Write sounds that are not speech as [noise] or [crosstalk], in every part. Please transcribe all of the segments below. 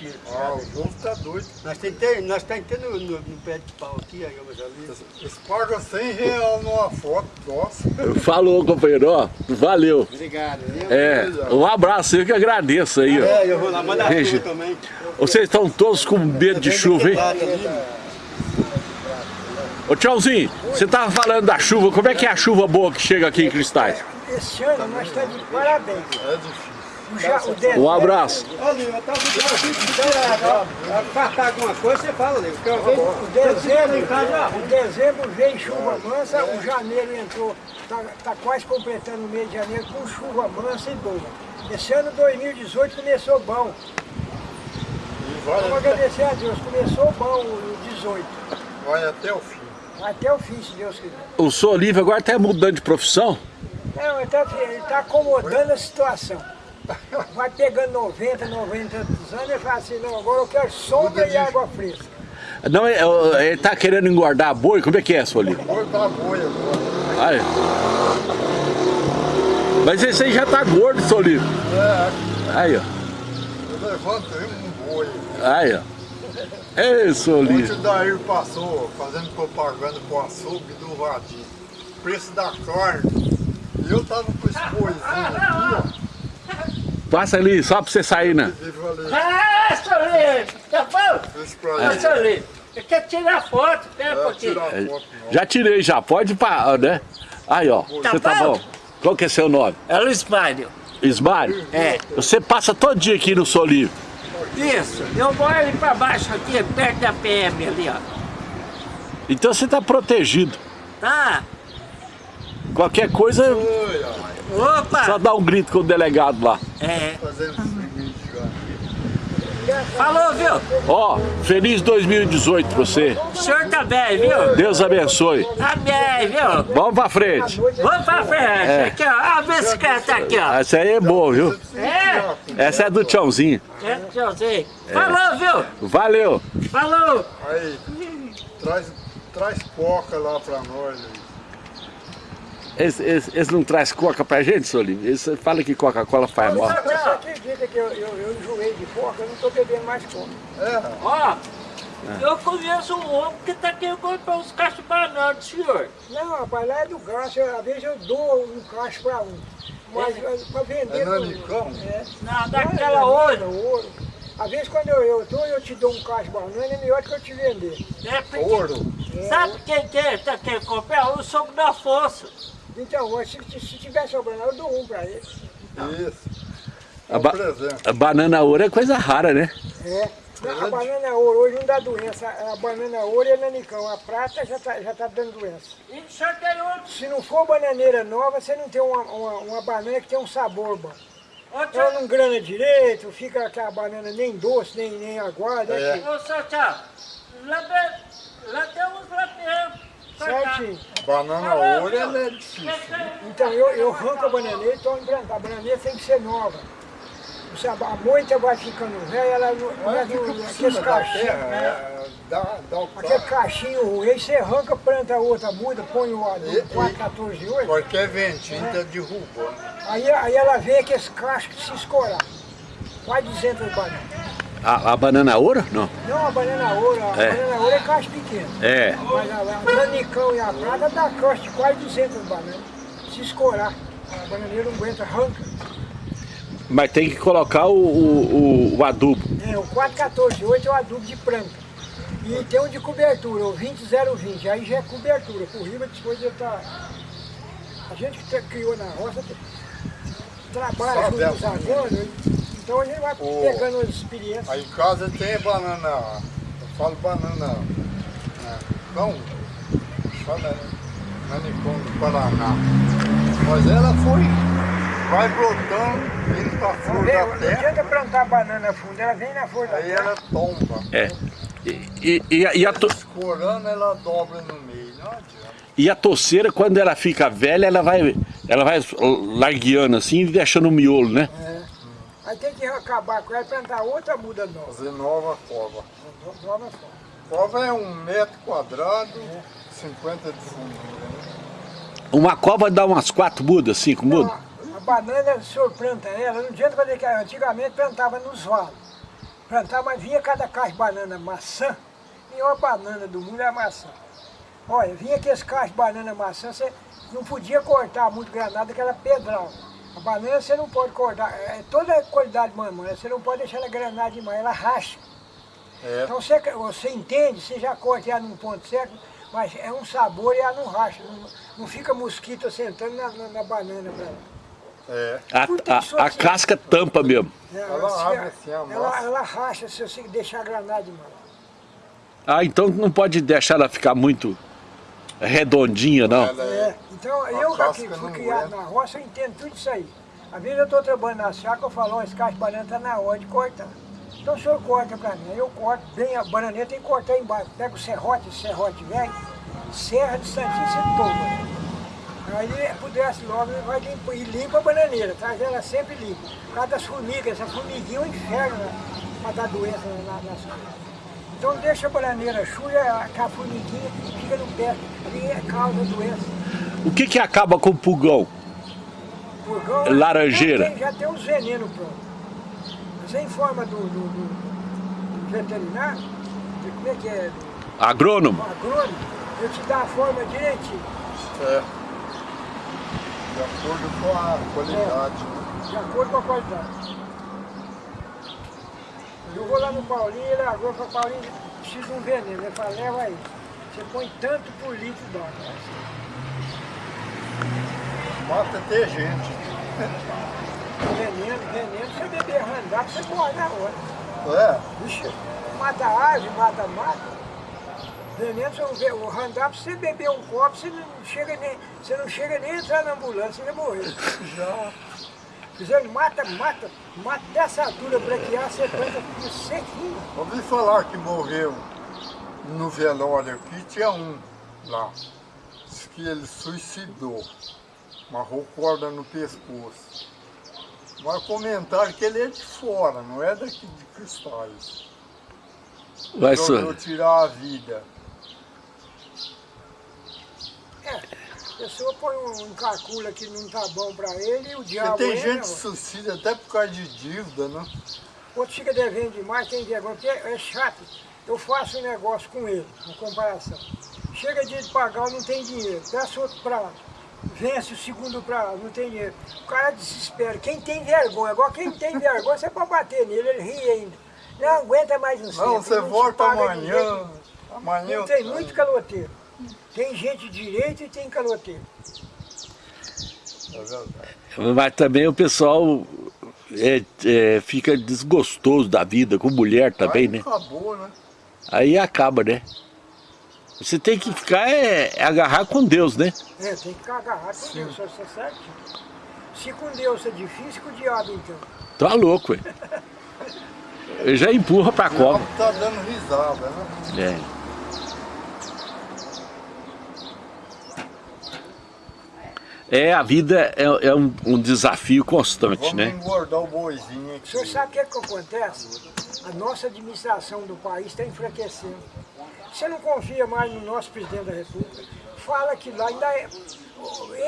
tiro. Ah, o povo tá doido. Nós tentamos nós tá no, no, no pé de pau aqui, aí já vi. Eles pagam 100 reais numa foto, nossa. Falou, companheiro, ó. Valeu. Obrigado. É, um abraço, eu que agradeço aí, ó. É, eu vou lá mandar Gente, chuva também. Vocês estão todos com medo de chuva, hein? Ô Tchauzinho, você tava falando da chuva, como é que é a chuva boa que chega aqui em Cristais? Esse ano nós estamos de parabéns. É Um abraço. Ô, Lima, eu tava aqui, fartar alguma coisa, você fala, Lima. porque eu vejo- o dezembro, o dezembro veio chuva mansa, o janeiro entrou, tá, tá quase completando o mês de janeiro com chuva mansa e boa. Esse ano 2018 começou bom. Vai, Vamos agradecer a Deus, começou bom o 18. vai até o fim. Até o fim, se Deus quiser. O senhor Olívio agora tá mudando de profissão? Não, ele está tá acomodando a situação. [laughs] Vai pegando 90, 90 anos e fala assim, não, agora eu quero sombra e água fresca. Não, é- é- ele tá querendo engordar boi? Como é que é? Foi pra boi agora. Aí. Mas esse aí já tá gordo, Olívio. É, Aí, ó. eu levantei um boi. Aí, ó. Ei, Ontem Olívio. o Dair passou fazendo propaganda pro açougue do Vadim. Preço da carne. E eu tava com esse boizinho aqui, Passa ali, só pra você sair, né? Ah, Solinho, tá bom? Ah. Solinho, eu quero tirar foto, pera um É, pouquinho. tirar foto não. Já tirei, já. Pode parar, né? Aí, ó. Você tá bom? bom. Qual que é seu nome? É Luiz Mário. Ismário? É. Você passa todo dia aqui no Solívio. Isso, eu moro ali pra baixo aqui, perto da PM ali, ó. Então você tá protegido. Tá? Qualquer coisa, Oi, ó, Opa! só dá um grito com o delegado lá. É. Falou, viu? Ó, feliz 2018 pra você. O senhor tá bem, viu? Deus abençoe. Tá bem, viu? Vamos pra frente. Vamos pra frente. Aqui, ó. A bicicleta aqui, ó. Essa aí é boa, viu? É? Essa é do Tchãozinho. É, deixa eu ver. Falou, viu? Valeu. Falou. Aí, traz, traz coca lá pra nós. aí. Esse, esse, esse não traz coca pra gente, Solívio? Esse fala que Coca-Cola faz mal. Você acredita que eu, eu, eu enjoei de porca, eu não estou bebendo mais coca. É, Ó, eu conheço um homem que tá querendo comprar uns cachos de banana do senhor. Não, rapaz, lá é do gasto, às vezes eu dou um cacho para um. Mas para vender. É nanicão? É. Não, Não, daquela é outra. ouro. Às vezes quando eu, eu dou, eu te dou um cacho de banana, é melhor que eu te vender. É porque, ouro. sabe quem que é, tá querendo comprar? O sogro da força. Então, se, se, se tiver sobrando, eu dou um para ele. Isso. É A, um ba presente. a banana ouro é coisa rara, né? É. Não, a banana ouro hoje não dá doença. A banana ouro é nanicão. A prata já está já tá dando doença. E o senhor tem outro. Se não for bananeira nova, você não tem uma, uma, uma banana que tem um sabor bom. Outro. Ela não grana direito, fica aquela banana nem doce, nem, nem aguada. É. É. Ô, tchau. Lá, de- lá tem uns lá mesmo. Certinho. Banana ouro ela é difícil. Então eu, eu arranco a bananeira e estou implantando. A bananeira tem que ser nova. Você, a moita vai ficando velha, ela não é do- aqueles cachinhos. terra, né? é, dá, dá o Aquele cachinho ruim, aí você arranca, planta outra, muda, põe o E- adubo e- 4, 14 de 8. Qualquer ventinho tá derrubando. Aí, aí ela vem aqueles cachos que se escorar. Quase 200 bananas. A, a banana ouro? Não. Não a banana ouro, a É. banana ouro é cacho pequeno. É. Mas a, a nanicão e a prata dá cacho de quase 200 bananas. Se escorar, a bananeira não aguenta, arranca. Mas tem que colocar o, o, o- o adubo. É, o 414-8 é o adubo de planta. E tem um de cobertura, o 20020, aí já é cobertura. Por riba depois de estar. A gente que te- criou na roça trabalha com os agônicos, então a gente vai Ô. pegando as experiências. Aí em casa tem banana, eu falo banana, né, não, fala nanicão do Paraná. Mas ela foi, vai brotando, indo pra flor da não terra, adianta plantar banana funda, ela vem na flor da aí terra. ela tomba. É. E, e, e a, e, a to- Escorando, ela dobra no meio, não adianta. e a toceira, quando ela fica velha, ela vai, ela vai largueando assim e deixando o miolo, né? É. Aí tem que acabar com ela e plantar outra muda nova. Fazer nova cova. Nova flor. Cova é um metro quadrado, 50 de fundura. Né? Uma cova dá umas quatro mudas, cinco Não, mudas? a, banana, o senhor planta ela, não adianta fazer que antigamente plantava nos valos. plantar, mas vinha cada caixa de banana maçã, a melhor banana do mundo é a maçã. Olha, vinha aqueles caixas de banana maçã, você não podia cortar muito granada, que era pedral. A banana você não pode cortar, é toda a qualidade de mamãe, você não pode deixar ela granar demais, ela racha. É. Então você, você entende, você já corta ela num ponto certo, mas é um sabor e ela não racha, não, não fica mosquito sentando na, na, na banana pra ela. É. A, a- a casca tampa mesmo. Ela abre assim, a ela, massa. ela racha se você deixar granar demais. Ah, então não pode deixar ela ficar muito redondinha, não. É, é. então eu que fui criado aguenta. na roça, eu entendo tudo isso aí. Às vezes eu estou trabalhando na chácara, eu falo, ó, esse caixa de banana está na hora de cortar. Então o senhor corta para mim, aí eu corto bem a bananeira, tem que cortar embaixo. Pega o serrote, esse serrote velho, serra de santinho, você toma. Aí pudesse logo, vai limpa, e limpa a bananeira, traz ela sempre limpa. Por causa das formigas, essa formiguinha é um inferno né, para dar doença na, na, nas coisas. Então deixa a bananeira chuia, a formiguinha, fica no pé, ali é causa doença. O que que acaba com o pulgão? Purgão, Laranjeira. Já tem, já tem os venenos prontos. Você informa do, do, do- do veterinário, de como é que é, Agrônomo? agrônomo, eu te dou a forma direitinho. É. De acordo com a qualidade. né? De acordo com a qualidade. Eu vou lá no Paulinho, ele agora para Paulinho, precisa de um veneno. Ele fala, leva aí. Você põe tanto por litro d'água. Mata até gente. Veneno, veneno, você beber randar, você morre na hora. É. Vixe, mata árvore, mata mato. Veneno, você não vê, o randap, se você beber um copo, você não chega nem, você não chega nem a entrar na ambulância, você vai morrer. Já. Dizendo, mata, mata, mata dessa você planta tudo sequinho. Ouvi falar que morreu no velório aqui, tinha um lá. Diz que ele suicidou. Amarrou corda no pescoço. Mas comentaram que ele é de fora, não é daqui de Cristais. Vai só. tirar a vida. É, a pessoa põe um, um calcula que não tá bom pra ele e o diabo tem entra, gente que suicida até por causa de dívida, né? outro fica devendo demais, tem vergonha, porque é chato. Eu faço um negócio com ele, uma comparação. Chega dia de pagar, não tem dinheiro. Peço outro prazo. Vence o segundo prazo, não tem dinheiro. O cara desespera. Quem tem vergonha, agora quem tem vergonha, você pode bater nele, ele ri ainda. Não aguenta mais um Não, centro, você te volta amanhã. Amanhã Não tem muito caloteiro. Tem gente direito e tem caloteiro. É verdade. Mas também o pessoal é, é, fica desgostoso da vida, com mulher também, Aí né? Acabou, né? Aí acaba, né? Você tem que ficar, é, é agarrar com Deus, né? É, tem que ficar agarrado com Deus, só isso é certinho. Se com Deus é difícil, com o diabo então. Tá louco. [laughs] Eu já empurra pra diabo tá dando risada, né? É. É, a vida é, é um, um desafio constante, Vamos né? engordar o boizinho O aqui. senhor sabe o que, é que acontece? A nossa administração do país está enfraquecendo. Você não confia mais no nosso presidente da República? Fala que lá ainda é,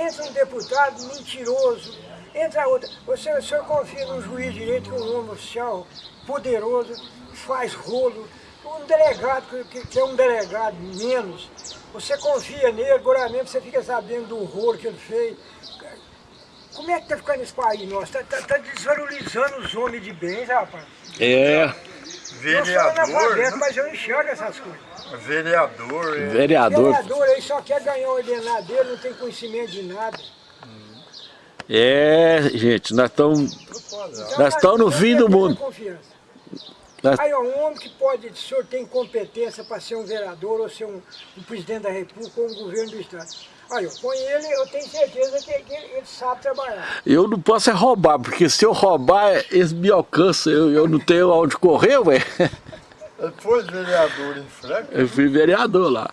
entra um deputado mentiroso, entra outro. Você, o senhor confia num juiz de direito que é um homem oficial poderoso, faz rolo, um delegado que- é um delegado menos. Você confia nele, agora mesmo você fica sabendo do horror que ele fez. Como é que tá ficando esse país nosso? Tá, tá, tá desvalorizando os homens de bens, rapaz. É, Eu sou Vereador, analfabeto, né? mas eu enxergo essas coisas. Vereador, é. vereador. Vereador aí só quer ganhar o ordenado dele, não tem conhecimento de nada. É, gente, nós estamos. Então, Nós estamos no fim do mundo. Confiança. Aí, ó, um homem que pode, o senhor tem competência para ser um vereador ou ser um, um presidente da república ou um governo do estado. Aí, ó, põe ele, eu tenho certeza que, que ele sabe trabalhar. Eu não posso é roubar, porque se eu roubar, eles me alcançam. Eu, eu não tenho aonde correr, ué. Foi vereador em Franca. Eu fui vereador lá.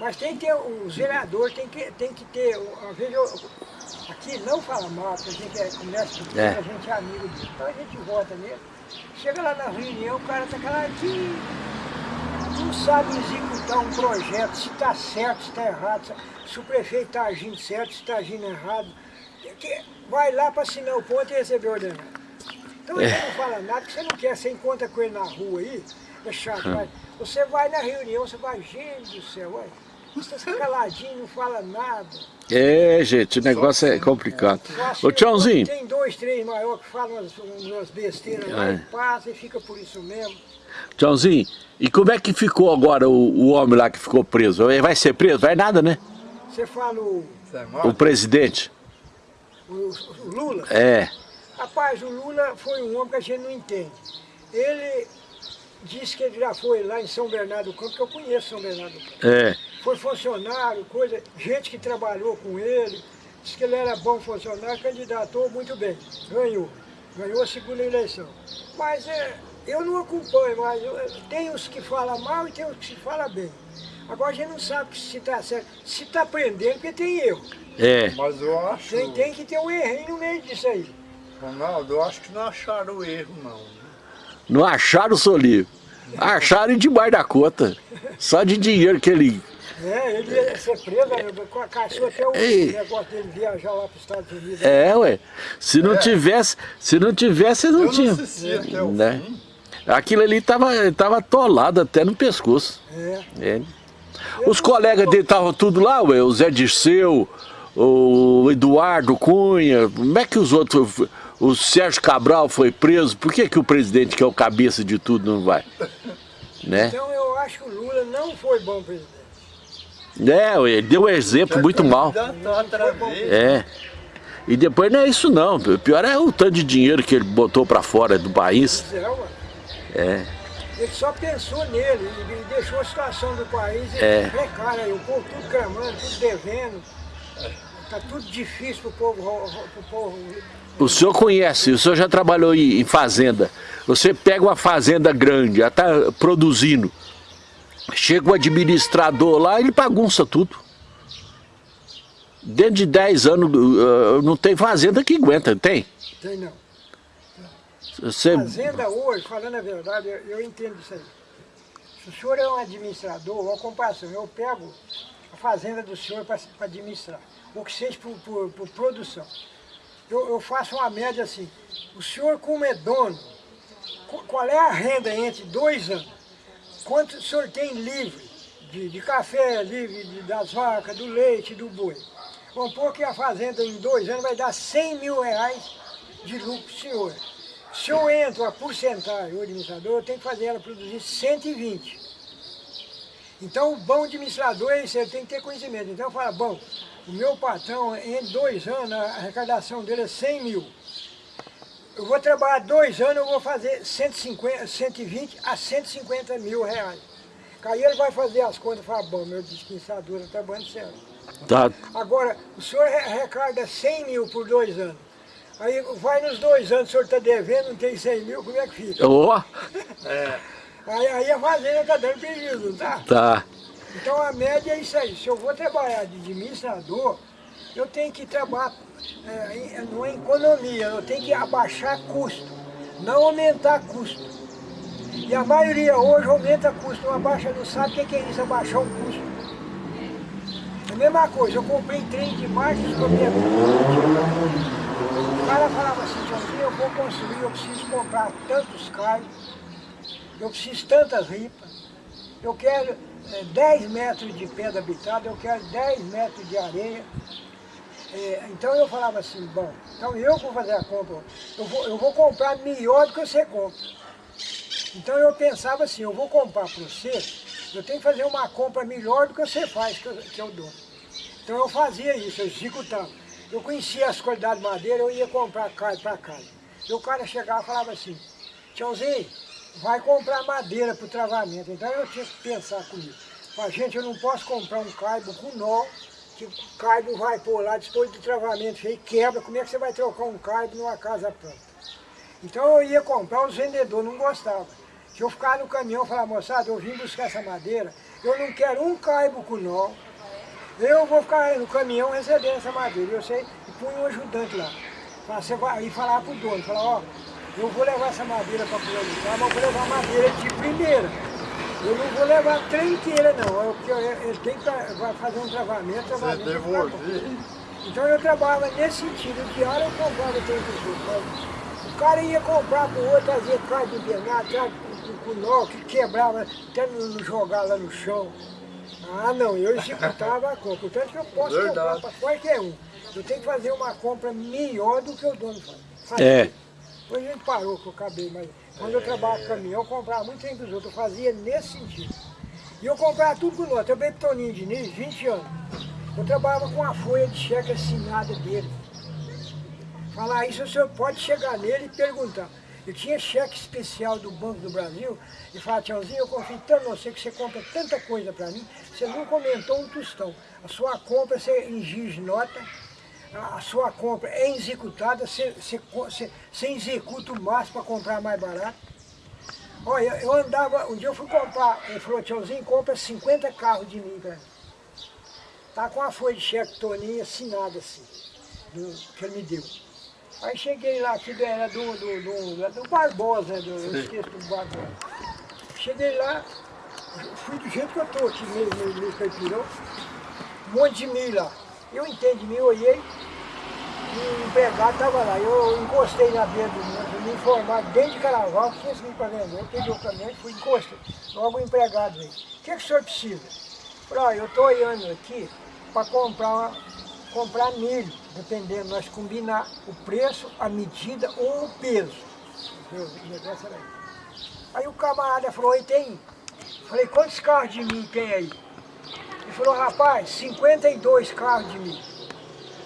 Mas tem que ter, os vereadores tem que, tem que ter, às vezes eu, aqui não fala mal, porque a gente é pequeno, É. a gente é amigo dele, então a gente vota nele. Chega lá na reunião, o cara tá aqui, não sabe executar um projeto, se está certo, se está errado, se- o prefeito está agindo certo, se está agindo errado. Que- Vai lá para assinar o ponto e receber o ordenado. Então ele não fala nada, que você não quer, você encontra com ele na rua aí, é chato, mas você vai na reunião, você vai, gente do céu, olha, caladinho, não fala nada. É, gente, o negócio é complicado. Acho Ô, que Tiãozinho, Tem dois, três maiores que falam umas, umas besteiras lá É. e passa e fica por isso mesmo. Tiãozinho, e como é que ficou agora o, o homem lá que ficou preso? Ele vai ser preso? Vai nada, né? Você fala o, é O presidente. o- o Lula, É. rapaz, o Lula foi um homem que a gente não entende. Ele disse que ele já foi lá em São Bernardo do Campo, que eu conheço São Bernardo do Campo. É. Foi funcionário, coisa, gente que trabalhou com ele, disse que ele era bom funcionário, candidatou muito bem, ganhou. Ganhou a segunda eleição. Mas é, eu não acompanho, mas eu- tem os que falam mal e tem os que falam bem. Agora a gente não sabe se está certo. Se está prendendo, porque tem erro. É. Mas eu acho, Tem, tem que ter um errinho no meio disso aí. Ronaldo, eu acho que não acharam o erro, não. Não acharam o Solinho. Acharam debaixo da conta. Só de dinheiro que ele. É, ele ia ser preso, né? caçou até o Ei. negócio dele viajar lá para os Estados Unidos. É, ué. Se não tivesse, se não tivesse, não Eu tinha. não assisti até o Né? fim. Aquilo ali tava, tava atolado até no pescoço. É. É. Os colegas dele estavam tudo lá, ué, o Zé Dirceu, o Eduardo Cunha, como é que os outros, o Sérgio Cabral foi preso, por que, que o presidente, que é o cabeça de tudo, não vai? Né? Então eu acho que o Lula não foi bom presidente. É, ele deu um exemplo muito mal. Outra vez. É. E depois não é isso não, o pior é o tanto de dinheiro que ele botou pra fora do país. Ué. É. Ele só pensou nele e e deixou a situação do país É. precária. O povo tudo clamando, tudo devendo. Está tudo difícil para o povo, ro- ro- pro povo. O senhor conhece, o senhor já trabalhou em fazenda. Você pega uma fazenda grande, já está produzindo. Chega o administrador lá, ele bagunça tudo. Dentro de 10 anos, uh, não tem fazenda que aguenta, tem? Tem não. Você, Fazenda hoje, falando a verdade, eu, eu entendo isso aí. Se o senhor é um administrador, uma comparação, eu pego a fazenda do senhor para administrar, o que seja por, por, por produção. Eu, eu faço uma média assim, o senhor como é dono, qu- qual é a renda entre dois anos? Quanto o senhor tem livre de, de café, livre de- das vacas, do leite, do boi? Vamos pôr que a fazenda em dois anos vai dar 100 mil reais de lucro senhor. Se eu entro a porcentagem, o administrador, eu tenho que fazer ela produzir 120. Então, o bom administrador é isso, ele tem que ter conhecimento. Então, eu falo, bom, o meu patrão, em dois anos, a arrecadação dele é 100 mil. Eu vou trabalhar dois anos, eu vou fazer 150, 120 a 150 mil reais. Aí ele vai fazer as contas e fala, bom, meu administrador está trabalhando certo. tá, Agora, o senhor re- arrecada 100 mil por dois anos. Aí vai nos dois anos, o senhor está devendo, não tem 100 mil, como é que fica? ó, [laughs] Aí, aí a fazenda está dando prejuízo, não tá? tá. Então a média é isso aí. Se eu vou trabalhar de administrador, eu tenho que trabalhar é, em- numa economia, eu tenho que abaixar custo, não aumentar custo. E a maioria hoje aumenta custo, não abaixa, não sabe o que que é isso, abaixar um custo. É a mesma coisa, eu comprei trem de marcha de minha O cara falava assim, Joãozinho, eu vou construir, eu preciso comprar tantos carros, eu preciso tantas ripas, eu quero eh, 10 metros de pedra habitada, eu quero 10 metros de areia. Eh, então eu falava assim, bom, então eu vou fazer a compra, eu vou, eu vou comprar melhor do que você compra. Então eu pensava assim, eu vou comprar para você, eu tenho que fazer uma compra melhor do que você faz, que eu, que eu dou. Então eu fazia isso, eu executava. Eu conhecia as qualidades de madeira, eu ia comprar para casa. E o cara chegava e falava assim, tchauzinho, vai comprar madeira para o travamento. Então eu tinha que pensar comigo. Mas gente, eu não posso comprar um caibo com nó, que o caibo vai pôr lá depois do travamento feio, quebra. Como é que você vai trocar um caibo numa casa pronta? Então eu ia comprar, os vendedores não gostavam. Se eu ficar no caminhão e falar, moçada, eu vim buscar essa madeira, eu não quero um caibo com nó, eu vou ficar no caminhão recebendo essa madeira. Eu sei, e punha um ajudante lá. Você vai, e falar pro dono, falar, ó, eu vou levar essa madeira para tal, mas eu vou levar madeira de primeira. Eu não vou levar trem inteira não, eu, porque eu- ele tem que vai fazer um travamento, Você travamento. devolver. Então eu trabalhava nesse sentido, de hora eu comprava trem dos outros, mas cara ia comprar pro outro, trazia carro de invernado, carro com, com nó, que quebrava, até não, não jogar lá no chão. Ah não, eu executava a compra, portanto que eu posso Verdade. comprar para qualquer um. Eu tenho que fazer uma compra melhor do que o dono faz. É. Hoje a gente parou que eu acabei, mas quando eu trabalhava com caminhão, eu comprava muito trem dos outros, eu fazia nesse sentido. E eu comprava tudo com nós, eu pro Toninho Diniz, 20 anos. Eu trabalhava com a folha de cheque assinada dele. Falar isso, o senhor pode chegar nele e perguntar. Eu tinha cheque especial do Banco do Brasil e falava, tchauzinho, eu confio tanto em você que você compra tanta coisa para mim, você não comentou um tostão. A sua compra você exige nota, a sua compra é executada, você, você, co- você, você executa o máximo para comprar mais barato. Olha, eu andava, um dia eu fui comprar, ele falou, tchauzinho, compra 50 carros de mim, cara. Tá com a folha de cheque Toninho assinada assim, do, que ele me deu. Aí cheguei lá, que era do, do, do, do Barbosa, do, eu esqueço do Barbosa. Cheguei lá, fui do jeito que eu tô aqui, meio, meio, meio caipirão, um monte de milho lá. Eu entendi milho, olhei, e o empregado estava lá. Eu encostei na beira do fui me informar dentro de Carnaval que tinha milho para vender. Eu peguei o caminhão e fui encostei. Logo o empregado veio. O que, que o senhor precisa? Falei, ó, eu estou olhando aqui para comprar, comprar milho, dependendo, nós combinar o preço, a medida ou o peso. O negócio era isso. Aí o camarada falou, oi, tem? Falei, quantos carros de milho tem aí? Ele falou, rapaz, 52 carros de milho.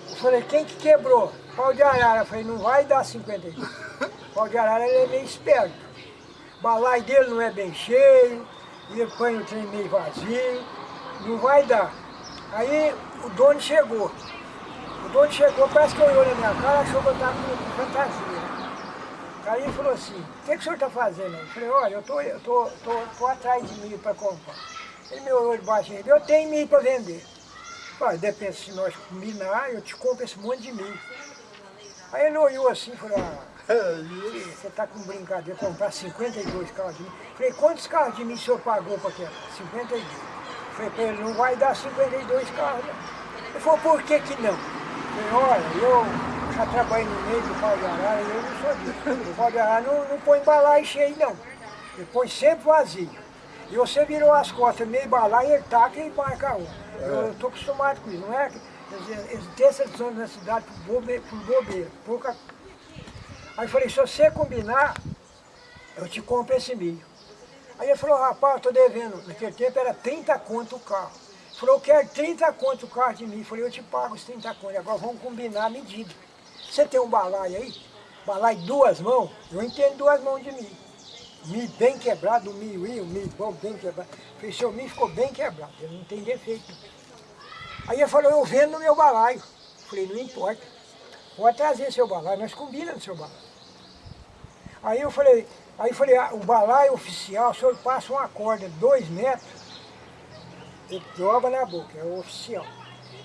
Eu falei, quem que quebrou? Pau de arara. Eu falei, não vai dar 52. [laughs] Pau de arara ele é meio esperto. O balai dele não é bem cheio, ele põe o trem meio vazio, não vai dar. Aí o dono chegou. O dono chegou, parece que olhou na minha cara, achou que eu estava com fantasia. Aí ele falou assim, o que, que o senhor está fazendo? Eu falei, olha, eu tô, eu tô, tô, tô atrás de milho para comprar. Ele me olhou de baixo eu tenho milho para vender. Falei, depende se nós combinar, eu te compro esse monte de milho. Aí ele olhou assim e falou, ah, você está com brincadeira, comprar 52 carros de milho. Falei, quantos carros de milho o senhor pagou para aquela? 52. Falei para ele, não vai dar 52 carros. não. Ele falou, por que que não? Falei, olha, eu já trabalhei no meio do pau de arara eu não sou disso. O pau de arara não, não põe balai cheio não. Ele põe sempre vazio. E você virou as costas meio balai, ele taca e marca um. Eu estou acostumado com isso, não é? Quer dizer, Eles têm essa na cidade por bobeira, por bobeira, pouca Aí eu falei, se você combinar, eu te compro esse milho. Aí ele falou, rapaz, eu tô devendo. Naquele tempo era 30 conto o carro. Ele falou, eu quero 30 conto o carro de milho. Eu falei, eu te pago os 30 conto. Agora vamos combinar a medida. Você tem um balai aí? Balai duas mãos? Eu entendo duas mãos de milho. Milho bem quebrado, o milho ia, o milho bom, bem quebrado. Falei, seu milho ficou bem quebrado, ele não tem defeito. Aí ele falou, eu vendo no meu balaio. Falei, não importa. Pode trazer seu balaio, nós combinamos seu balaio. Aí eu falei, aí falei, ah, o balaio oficial, o senhor passa uma corda dois metros, ele dobra na boca, é o oficial.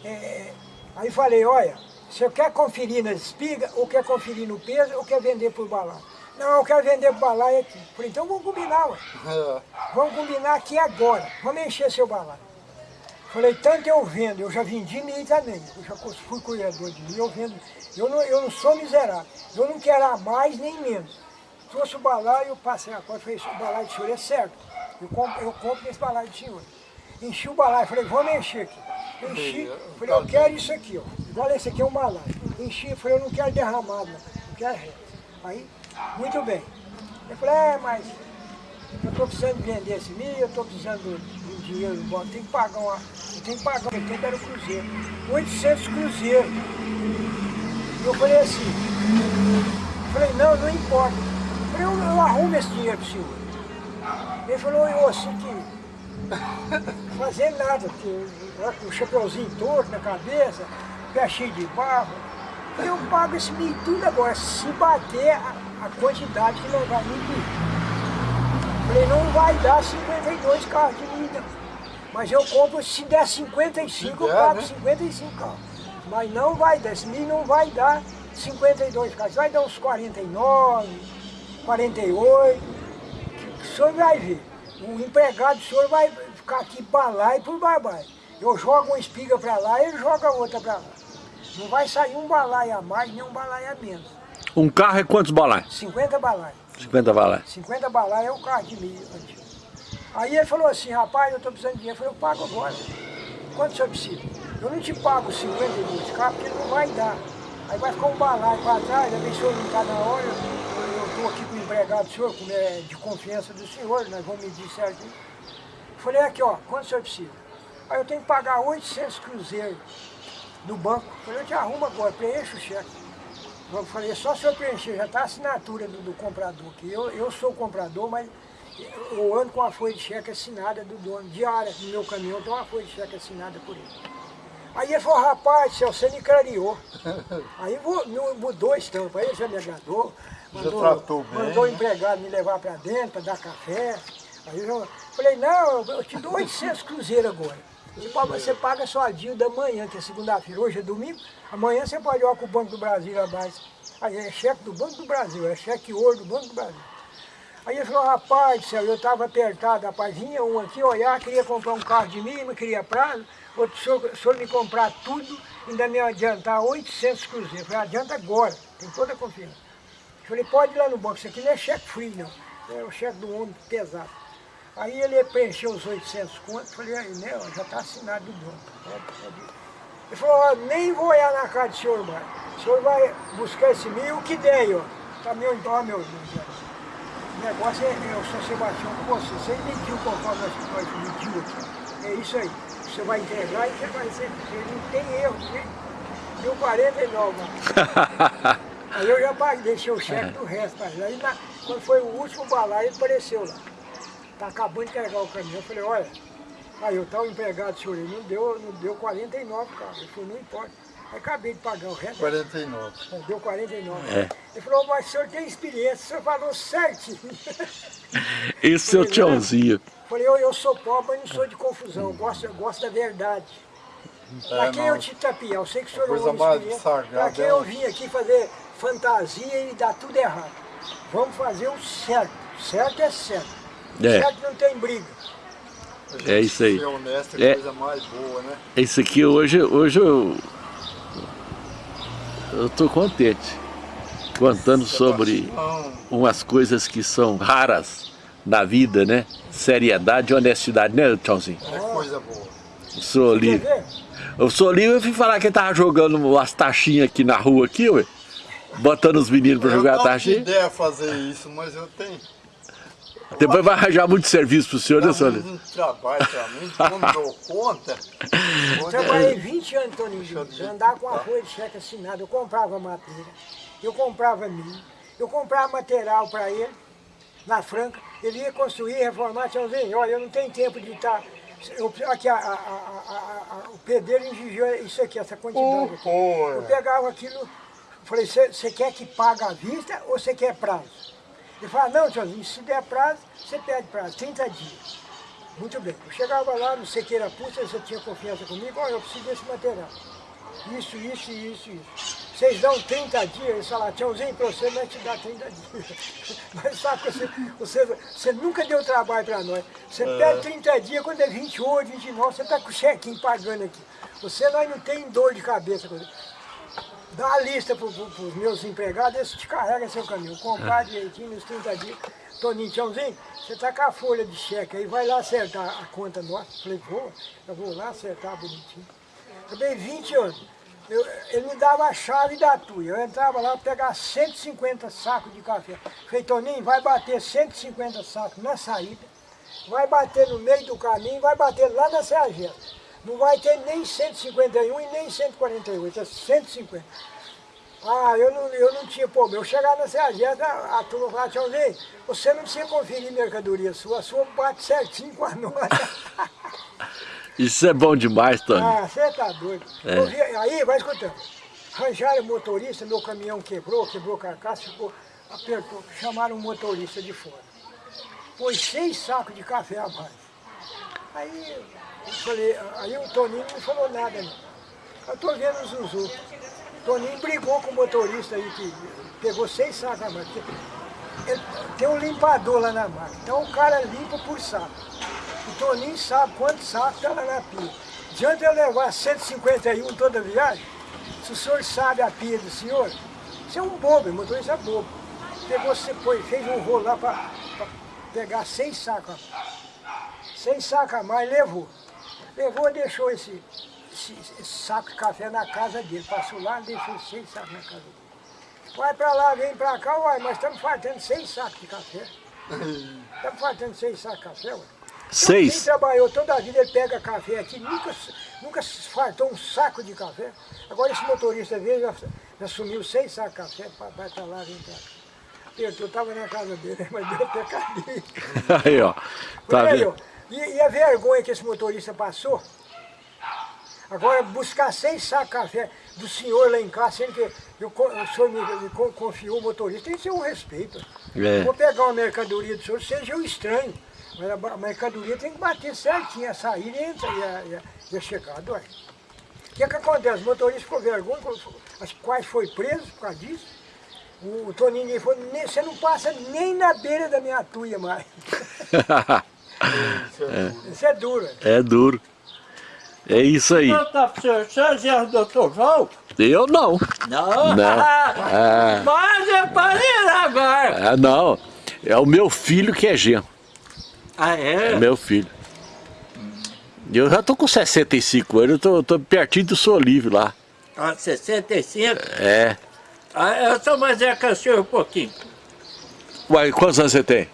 É, é, aí falei, olha, você quer conferir nas espigas, ou quer conferir no peso, ou quer vender por balaio? Não, eu quero vender balaio aqui. Falei, então vamos combinar, ué. É. Vamos combinar aqui agora. Vamos encher seu balaio. Falei, tanto eu vendo, eu já vendi milho também. Eu já fui colhedor de milho, eu vendo. Eu não, eu não sou miserável. Eu não quero a mais nem menos. Trouxe o balaio, eu passei a conta, falei, o balaio do senhor é certo. Eu compro, eu compro esse balaio do senhor. Enchi o balaio, falei, vamos encher aqui. Enchi, falei, eu quero isso aqui, ó. Igual esse aqui é um balaio. Enchi, falei, eu não quero derramado, não. Eu quero reto. Aí, muito bem. Eu falei, é, mas eu estou precisando vender esse milho, eu estou precisando de dinheiro, bom, tem que pagar uma. Eu tenho que pagar, eu tenho que o cruzeiro. 800 cruzeiros. Eu falei assim, eu falei, não, não importa. Eu falei, eu, eu arrumo esse dinheiro para o senhor. Ele falou, eu assim que [laughs] fazer nada, lá com o chapeuzinho torto na cabeça, pé cheio de barro. Eu eu pago esse milho tudo agora, se bater a, a quantidade que não vai me pedir. Falei, não vai dar 52 carros de milho. Mas eu compro, se der 55, eu Se der, pago né? 55 carros. Mas não vai dar, esse milho não vai dar 52 carros, vai dar uns 49, 48, que o senhor vai ver. O empregado do senhor vai ficar aqui para lá e por babai. Eu jogo uma espiga para lá, ele joga outra para lá. Não vai sair um balaio a mais, nem um balaio a menos. Um carro é quantos balais? 50 balais. 50 balais. 50 balais é o carro de milho antigo. Aí ele falou assim, rapaz, eu estou precisando de dinheiro. Eu falei, eu pago agora. Quanto o senhor precisa? Eu não te pago 52 carros porque não vai dar. Aí vai ficar um balaio para trás, o senhor não está na hora, eu estou aqui com o empregado do senhor, como é de confiança do senhor, nós vamos medir certinho. Falei, aqui ó, quanto o senhor precisa? Aí eu tenho que pagar 800 cruzeiros no banco. Falei, eu te arrumo agora, preencho o cheque. Eu falei, só se eu preencher, já está a assinatura do, do comprador aqui. Eu, eu sou o comprador, mas eu ando com a folha de cheque assinada do dono. Diária no meu caminhão tem uma folha de cheque assinada por ele. Aí ele falou, rapaz, céu, você me clareou. [laughs] Aí mudou a estampa, aí já me agradou. Mandou, tratou bem, mandou o empregado me levar para dentro para dar café. Aí eu falei, não, eu te dou 800 cruzeiros agora. Paga, você paga só a dia da manhã, que é segunda-feira, hoje é domingo. Amanhã você pode ir com o Banco do Brasil abaixo. Aí é cheque do Banco do Brasil, é cheque ouro do Banco do Brasil. Aí ele falou, rapaz céu, eu estava apertado, rapaz, vinha um aqui olhar, queria comprar um carro de mim, não queria prazo, outro senhor, senhor me comprar tudo, ainda me adiantar 800 cruzeiros. Eu falei, adianta agora, tem toda a confiança. Eu falei, pode ir lá no banco, isso aqui não é cheque free não, é o cheque do homem pesado. Aí ele preencheu os 800 contos, falei, aí, né, ó, já está assinado do dono. Pode, pode ir. Ele falou, ó, nem vou olhar na cara do senhor mais. O senhor vai buscar esse mil, o que der ó. Tá meu, ó, meu Deus. O negócio é, é o São Sebastião com você. Você mediu conforme nós mediu aqui. É isso aí. Você vai entregar e você vai ser. Não tem erro, né? Deu 49, mano. [laughs] Aí eu já paguei, deixei o cheque do resto. Mas aí na, quando foi o último balaio, ele apareceu lá. Tá acabando de carregar o caminhão. Eu falei, olha, aí eu tava empregado, senhor, ele não deu, não deu 49, cara. Ele falou, não importa. Aí acabei de pagar o resto. 49. É, Deu 49. É. Ele falou, mas o senhor tem experiência, o senhor falou certinho. [laughs] Esse é o tchãozinho. Falei, eu, eu sou pobre, mas não sou de confusão, eu gosto, eu gosto da verdade. Pra É, quem não. eu te tapiar? Eu sei que o senhor Coisa não é um Pra quem é eu um- vim aqui fazer fantasia e dar tudo errado. Vamos fazer o certo. Certo é certo. É. Certo não tem briga. A É isso aí. Honesto é É. coisa mais boa, né? Esse aqui hoje, hoje eu, eu tô contente. Contando sobre umas coisas que são raras na vida, né? Seriedade e honestidade, né, Tchãozinho? é coisa boa. O senhor Quer ali, ver? o senhor ali, eu fui falar que ele tava jogando umas taxinhas aqui na rua aqui, ué. Botando os meninos pra eu jogar com taxinha. ideia de fazer isso, mas eu tenho Depois vai arranjar muito serviço pro senhor, né, senhor? muito trabalho pra mim, não dou conta. Quando Trabalhei é- 20 anos, Toninho. Eu dizer. andar com a folha de cheque assinada. Eu comprava madeira, eu comprava milho, eu comprava material para ele, na Franca. Ele ia construir, reformar, tchauzinho. Olha, eu não tenho tempo de estar... Eu, aqui, a, a- a- o pedreiro exigiu isso aqui, essa quantidade aqui. Eu pegava aquilo, falei, você quer que pague à vista ou você quer prazo? Ele falou, não, tiozinho, se der prazo, você pede prazo, 30 dias. Muito bem. Eu chegava lá no Sequeira Pulsa, você tinha confiança comigo, olha, eu preciso desse material. Isso, isso, isso, isso. Vocês dão 30 dias, eles falaram, tchauzinho, para você nós te dá 30 dias. [laughs] Mas sabe que você, você, você nunca deu trabalho para nós. Você pede 30 dias, quando é 28, 29, você está com o chequinho pagando aqui. Você nós não tem dor de cabeça com isso. Dá a lista para os meus empregados, eles te carregam seu caminho. Comprar direitinho nos 30 dias. Toninho, tchauzinho, você tá com a folha de cheque aí, vai lá acertar a conta nossa. Falei, vou, eu vou lá acertar bonitinho. Eu dei 20 anos. Eu- ele me dava a chave da tuia. Eu entrava lá para pegar 150 sacos de café. Falei, Toninho, vai bater 150 sacos na saída, vai bater no meio do caminho, vai bater lá na Sergenta. Não vai ter nem 151 e nem 148, é 150. Ah, eu não, eu não tinha problema. Eu chegava na Sergenta, a turma falava, tchauzinho, você não precisa conferir mercadoria sua, a sua bate certinho com a nossa. [laughs] Isso é bom demais, Tony. Ah, você tá doido. É. Vi- aí, vai escutando. Arranjaram o motorista, meu caminhão quebrou, quebrou carcaça, ficou, apertou. Chamaram um motorista de fora. Pôs seis sacos de café a mais. Aí, eu falei, aí o Toninho não falou nada. Eu tô vendo o Zuzu. O Toninho brigou com o motorista aí, que pegou seis sacos a mais. porque ele- tem um limpador lá na máquina. Então o cara limpa por saco. O Toninho sabe quantos sacos está lá na pia. Adianta eu levar 151 toda viagem? Se o senhor sabe a pia do senhor, Isso é um bobo, o motorista é bobo. Pegou, você foi, fez um rolo lá para pegar seis sacos. Seis sacos a mais, levou. Levou e deixou esse, esse, esse, saco de café na casa dele. Passou lá e deixou seis sacos na casa dele. Vai pra lá, vem pra cá, uai, mas estamos fartando seis sacos de café. [laughs] Estamos fartando seis sacos de café, uai. Quem Seis? trabalhou toda a vida, ele pega café aqui, nunca, nunca se fartou um saco de café. Agora esse motorista veio, já, já sumiu seis sacos de café, vai pra lá, vem pra cá. Eu, eu tava na casa dele, [laughs] mas deu até cadeia. Aí, ó. Tá vendo? E, e a vergonha que esse motorista passou, agora buscar seis sacos de café do senhor lá em casa, sendo que eu, o senhor me, me con- confiou o motorista, tem que ser um respeito. É. Vou pegar uma mercadoria do senhor, seja eu estranho, mas a, mercadoria tem que bater certinho, a saída e a, e a, e a, chegada. ué. O que, que acontece? O motorista ficou vergonha, as quais foi preso por causa disso. O, Toninho falou, "Nem- você não passa nem na beira da minha tuia mais. [laughs] Isso é duro. é duro. É isso aí. O senhor já é o doutor João? Eu não. Não. Não. [laughs] É. Mas é para ir agora. Ah, não. É o meu filho que é genro. Ah, É é? meu filho. Eu já tô com 65 anos, eu tô, tô pertinho do Sou Livre lá. Ah, 65? É. Ah, eu sou mais é que o senhor um pouquinho. Uai, quantos anos você tem?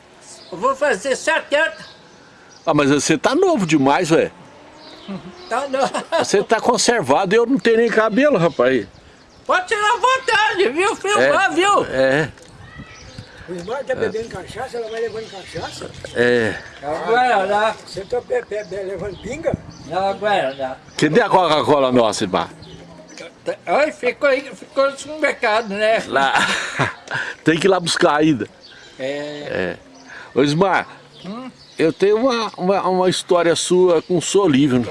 Eu vou fazer 70. Ah, mas você tá novo demais, ué. Tá, não. [laughs] Você tá conservado e eu não tenho nem cabelo, rapaz. Pode tirar à vontade, viu? Filmar, viu? É, O irmão tá bebendo cachaça, ela vai levando cachaça. é. Agora Você tá be- be- be- levando pinga? não. Agora não. Cadê a Coca-Cola nossa, irmão? Ai, ficou, aí- ficou no mercado, né? Lá. [laughs] Tem que ir lá buscar ainda. É. Ô, Ismar, eu tenho uma, uma, uma história sua com o Sou Livre. né?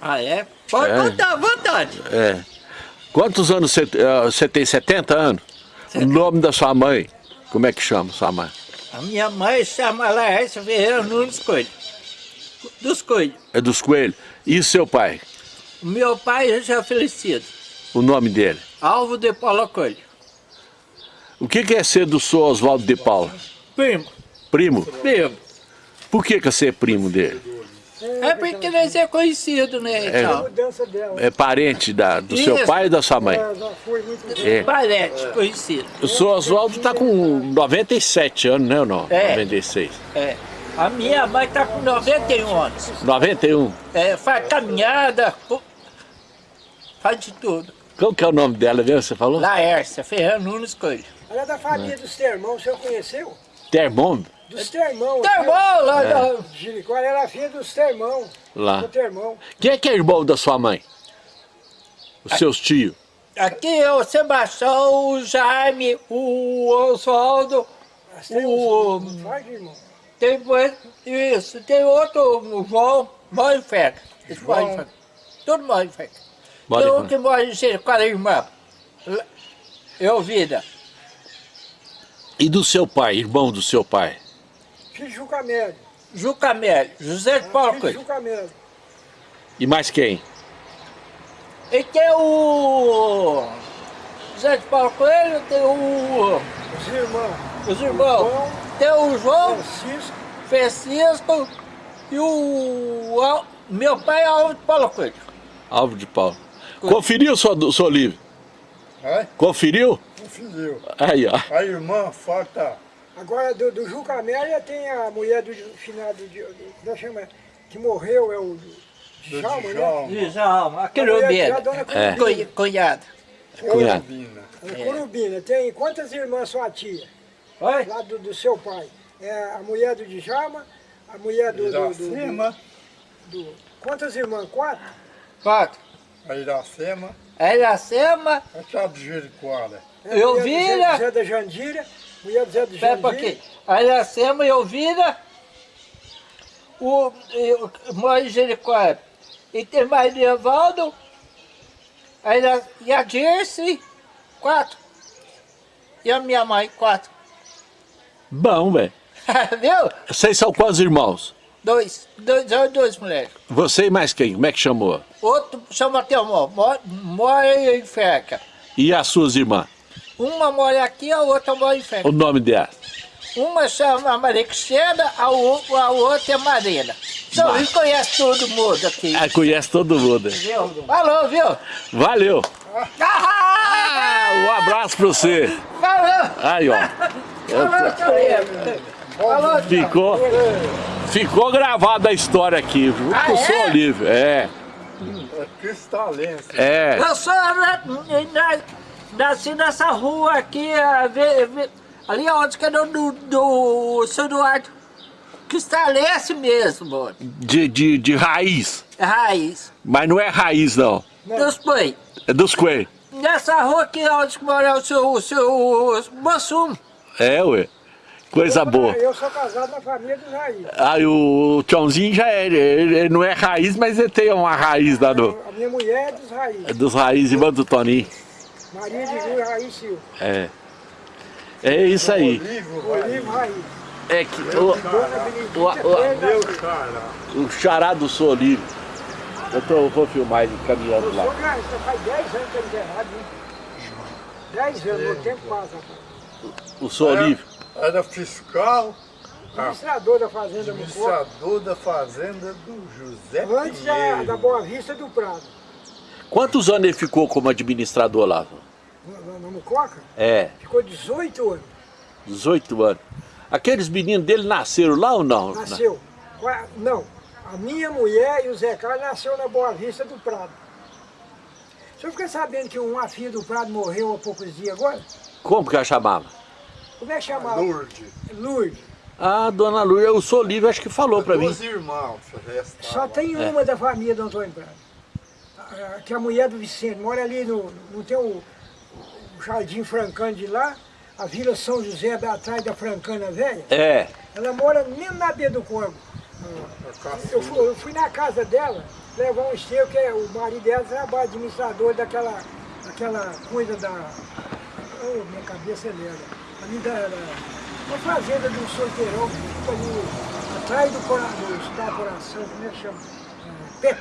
Ah, é? Pode É. contar à vontade. É. Quantos anos você, eh, você tem? 70 anos? O nome da sua mãe? Como é que chama sua mãe? A minha mãe chama Laércio Ferreira Nunes Coelho. Dos Coelhos. É dos Coelhos. E seu pai? Meu pai já é falecido. O nome dele? Alvo de Paula Coelho. O que que é ser do Sou Oswaldo de Paula? Primo. Primo? Primo. Por que que você é primo dele? É porque nós é conhecido, né? A mudança dela. É parente da, do seu Isso. pai e da sua mãe? Foi muito É. Parente, conhecido. O Sou Oswaldo tá com 97 anos, né ou não? É. 96. É. A minha mãe tá com 91 anos. 91. É, faz caminhada, faz de tudo. Qual que é o nome dela mesmo, você falou? Laércia Ferreira Nunes Coelho. Ela é da família dos Termão, o senhor conheceu? Termômetro? Dos Termão. Tá bom, lá da- Jiricó, ela era filha dos Termão. Lá. Do Termão. Quem é que é irmão da sua mãe? Os seus tios? Aqui é o Sebastião, o Jaime, o Oswaldo, Mas tem O- irmão. tem mais- isso, tem outro, o João, mora em Feca. Eles moram em Feca. Tudo mora em Feca. Tem um que mora em Jericoara, irmã. Eu, vida. E do seu pai, irmão do seu pai? Filho de Juca Médio. Juca Mélio, José de Paulo Filho de Coelho. Juca Médio. E mais quem? E tem o José de Paulo Coelho, tem o, Os irmãos. os irmãos. João, Tem o João, Francisco. Francisco e o meu pai é Alves de Paulo Coelho. Alvo de Paulo. Conferiu, seu, seu livro? É? Conferiu? Conferiu. Aí, ó. A irmã falta. Agora, do, do Juca Média tem a mulher do finado, de, como é que chama? Que morreu, é o Djalma, né? Djalma. Aquele obreiro. É. Curubina. Cunhado. Cunhado. Curubina. A Curubina. Tem quantas irmãs sua tia? Oi? Lá do, do seu pai. É a mulher do Djalma, a mulher do... do, do, do, quantas irmãs? Quatro? Quatro. A Iracema. A Iracema, A chá de Jericoara. É Eu vi, Zé, né? Zé da Jandira, mulher do Zé do pera um Jandira. pouquinho. A Iracema e Elvira, o, e o em Jericó. E tem mais Evaldo, a e a Dirce, quatro. E a minha mãe, quatro. Bom, velho. [laughs] Viu? Vocês são quantos irmãos? Dois, dois homens e duas mulheres. Você e mais quem? Como é que chamou? Outro chama mora, mora em Feca. E as suas irmãs? Uma mora aqui, a outra mora em frente. O nome dela? Uma chama Marixena, a, o- a outra é Marina. São Bah. Luís conhece todo mundo aqui. Ah, conhece todo mundo. Viu? Falou, viu? Valeu. Ah, um abraço pra você. Falou! Aí, ó. Falou, Ficou, ficou gravada a história aqui, viu? Ah, Com o seu é? Olívio. É, É cristalense. é. Eu sou nasci nessa rua aqui, ve- ali onde que é do, do, seu Eduardo. Cristalece mesmo, De, de, de raiz. é raiz. Mas não é raiz, não. Dos pães. É dos coelhos. Nessa rua aqui onde que mora o seu, o seu Mossum. É, ué. Coisa boa. Eu sou casado na família dos Raiz. Aí o Tchãozinho já é, ele, ele não é raiz, mas ele tem uma raiz lá do, A minha mulher é dos Raiz. dos raízes, irmã do Toninho. Maria de Rui Raiz Silva. É. É isso aí. Olivo Raiz. É que o, Dona o- o- cara. o chará do Solívio. Eu tô, vou filmar ele caminhando lá. sou faz 10 anos que eu enterrado, hein? 10 anos, meu tempo passa, rapaz. O Solívio. Era fiscal, Administrador da Fazenda Mucoca. administrador da fazenda do José Antes da, da Boa Vista do Prado. Quantos anos ele ficou como administrador lá? Na, na, Mucoca, É, ficou 18 anos. 18 anos. Aqueles meninos dele nasceram lá ou não? Nasceu. Não, a minha mulher e o Zé Carlos nasceu na Boa Vista do Prado. O senhor fica sabendo que uma filha do Prado morreu há poucos dias agora? Como que ela chamava? Como é que chamava? Lourdes. Lourdes. Ah, dona Lúcia, o Solívio acho que falou pra mim. Duas irmãos restavam. Só tem uma da família do Antônio Prado. A- Que é a mulher do Vicente mora ali no. Não tem o, o Jardim Francano de lá, a Vila São José atrás da Francana Velha. É, Ela mora mesmo na beira do corpo. Eu fui, eu fui na casa dela levar um esterco, que é, o marido dela trabalha administrador daquela, daquela coisa da. Oh, minha cabeça é lenda. Ali da. uma fazenda de um solteirão que fica ali atrás do, cora, do Hospital Coração, como é que chama? É,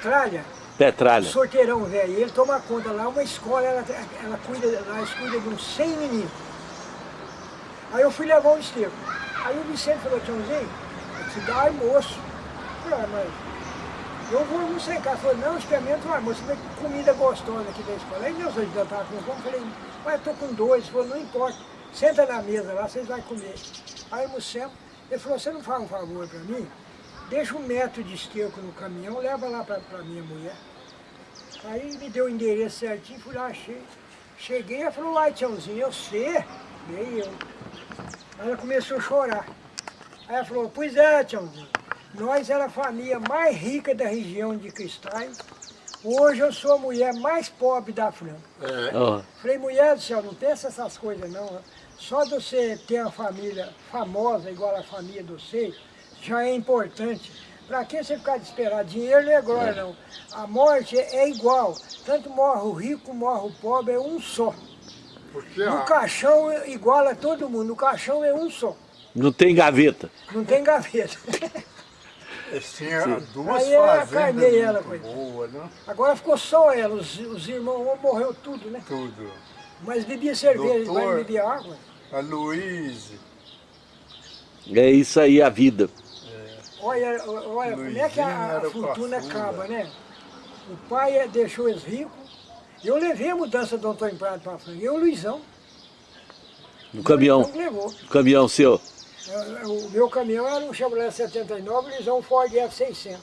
Petralha. Sorteirão, velho. Ele toma conta lá, uma escola, ela, ela cuida, lá eles cuidam de uns 100 meninos. Aí eu fui levar um esterco. Aí o Vicente falou, Tchãozinho, te dá almoço. Eu falei, ah, mas eu vou almoçar em casa. Falou, não, experimenta o almoço, que comida gostosa aqui da escola. Aí meus ajudante estavam com fome, falei, mas eu tô com dois. Ele falou, não importa, senta na mesa lá, vocês vão comer. Aí almoçamos, ele falou, você não faz um favor para mim? Deixa um metro de esterco no caminhão, leva lá para minha mulher. Aí me deu o endereço certinho, fui lá, achei. Cheguei, ela falou, uai, Tiãozinho, eu sei. Nem eu. Aí ela começou a chorar. Aí ela falou, pois é, Tiãozinho, nós era a família mais rica da região de Cristais. Hoje eu sou a mulher mais pobre da Franca. Ó, Falei, mulher do céu, não pensa essas coisas não. Só de você ter uma família famosa igual a família de vocês, já é importante. Para que você ficar de esperar? Dinheiro não é glória, não. A morte é igual. Tanto morre o rico, morre o pobre, é um só. Porque No a, caixão iguala todo mundo, no caixão é um só. não tem gaveta. Não tem gaveta. [laughs] eles tinham duas Aí ela fazendas carnei ela, boas, né? Agora ficou só ela, os, os irmãos morreu tudo, né? Tudo. Mas bebia cerveja, Doutor. mas bebia água. A Luíse, É isso aí a vida. Olha, olha como é que a, a fortuna acaba, né? O pai eh, deixou eles ricos. Eu levei a mudança do Antônio Prado para frente. Eu, Luizão. No caminhão, Luizão levou. no caminhão seu. Eh, O meu caminhão era um Chevrolet 79, o Luizão um Ford F600.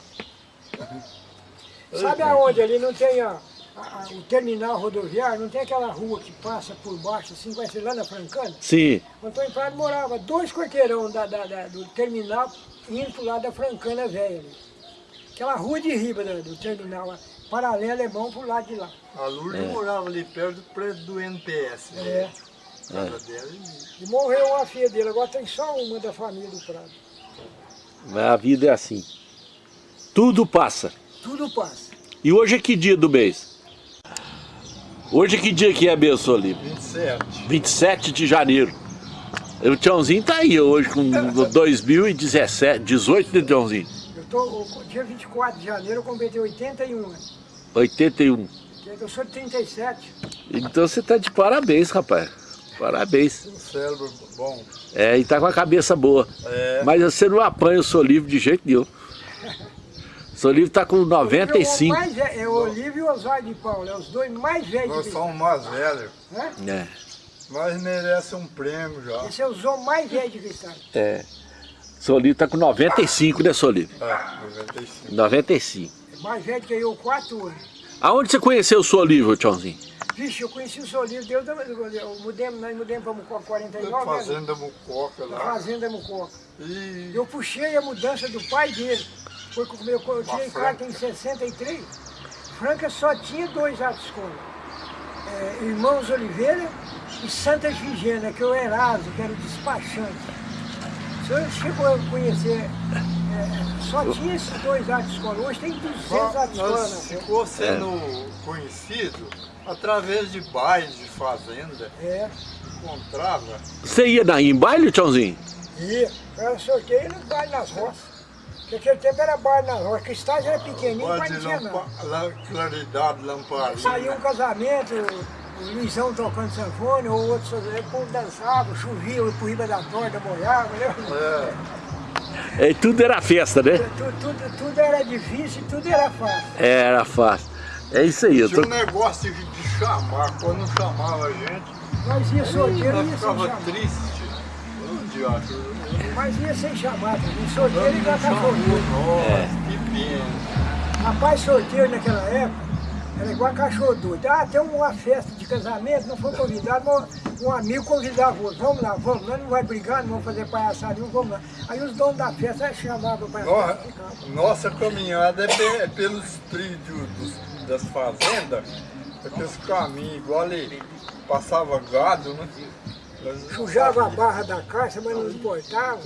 Sabe aonde ali não tem a, a- a- o terminal rodoviário, não tem aquela rua que passa por baixo, assim, vai ser lá na Francana? Sim, O Antônio Prado morava dois quarteirão da, da- da- do terminal indo pro lado da Francana Velha ali. Aquela rua de riba do, do terminal, lá, paralelo alemão pro lado de lá. a Lourdes morava ali perto do prédio do NPS. É. né? Dela ali. E morreu a filha dele, agora tem só uma da família do Prado. mas a vida é assim. Tudo passa. Tudo passa. E hoje é que dia do mês? Hoje é que dia que é, Benção Olívio? 27. 27 de janeiro. O Tiãozinho tá aí hoje com 2017, 18 de Tiãozinho? Eu tô, dia 24 de janeiro eu completei 81 anos. 81. Eu sou de 37. Então você tá de parabéns, rapaz. Parabéns. Um cérebro bom. É, e tá com a cabeça boa. É. Mas você não apanha o Solívio de jeito nenhum. [laughs] O Solívio tá com O 95. mais velho, é o Olívio e o Oswaldo de Paulo, é os dois mais velhos Nós somos mais velhos. né? É. Nós merecemos um prêmio já. Esse é os homens mais velhos de Cristal. É. Solívio tá com 95, né, Solívio? É, 95. 95. Mais velho que eu, quatro anos. Aonde você conheceu o Solívio, Tchãozinho? Vixe, eu conheci o Solívio, Deus, da- eu mudemos, nós mudamos para Mucoca 49, né? Fazenda Mucoca Na lá. Fazenda Mucoca. E Eu puxei a mudança do pai dele. Foi com o meu, eu tirei Franca. carta em 63. Franca só tinha dois atos de escola. É, Irmãos Oliveira e Santa Gigena, que eu era que era o despachante. O senhor chegou a conhecer, é, só tinha esses dois atos de escola. Hoje tem 200 Só atos de escola. nós né? ficou sendo conhecido através de bailes de fazenda. É. Encontrava. Você ia na, em baile, Tchãozinho? E eu era sorteio no baile nas roças. Porque aquele tempo era baile nas roças, Cristais era pequenininho, mas de não tinha la- claridade, lamparina. Saiu um casamento, o Luizão tocando sanfone, ou outro, o povo dançava, chovia, eu por riba da torta, molhava, né? É, É, tudo era festa, né? Tudo, tudo, tudo era difícil, tudo era fácil. Era fácil. É isso aí. Eu tinha tô... um negócio de, de chamar. Quando não chamava a gente, Nós ia solteiro, ia sem ficava chamar. triste. Mas ia sem chamar também, solteiro cachorro. chamou É. nós, que pena. Rapaz solteiro naquela época, era igual cachorro doido. Ah, tem uma festa de casamento, não foi convidado, mas um amigo convidava o outro. Vamos lá, vamos, nós não vai brigar, não vamos fazer palhaçada vamos lá. Aí os donos da festa chamavam para Nossa, ficar. nossa caminhada é, pe- é pelos trilhos dos- das fazendas, aqueles caminhos igual ali, passava gado, né? Sujava a barra da caixa, mas não importava.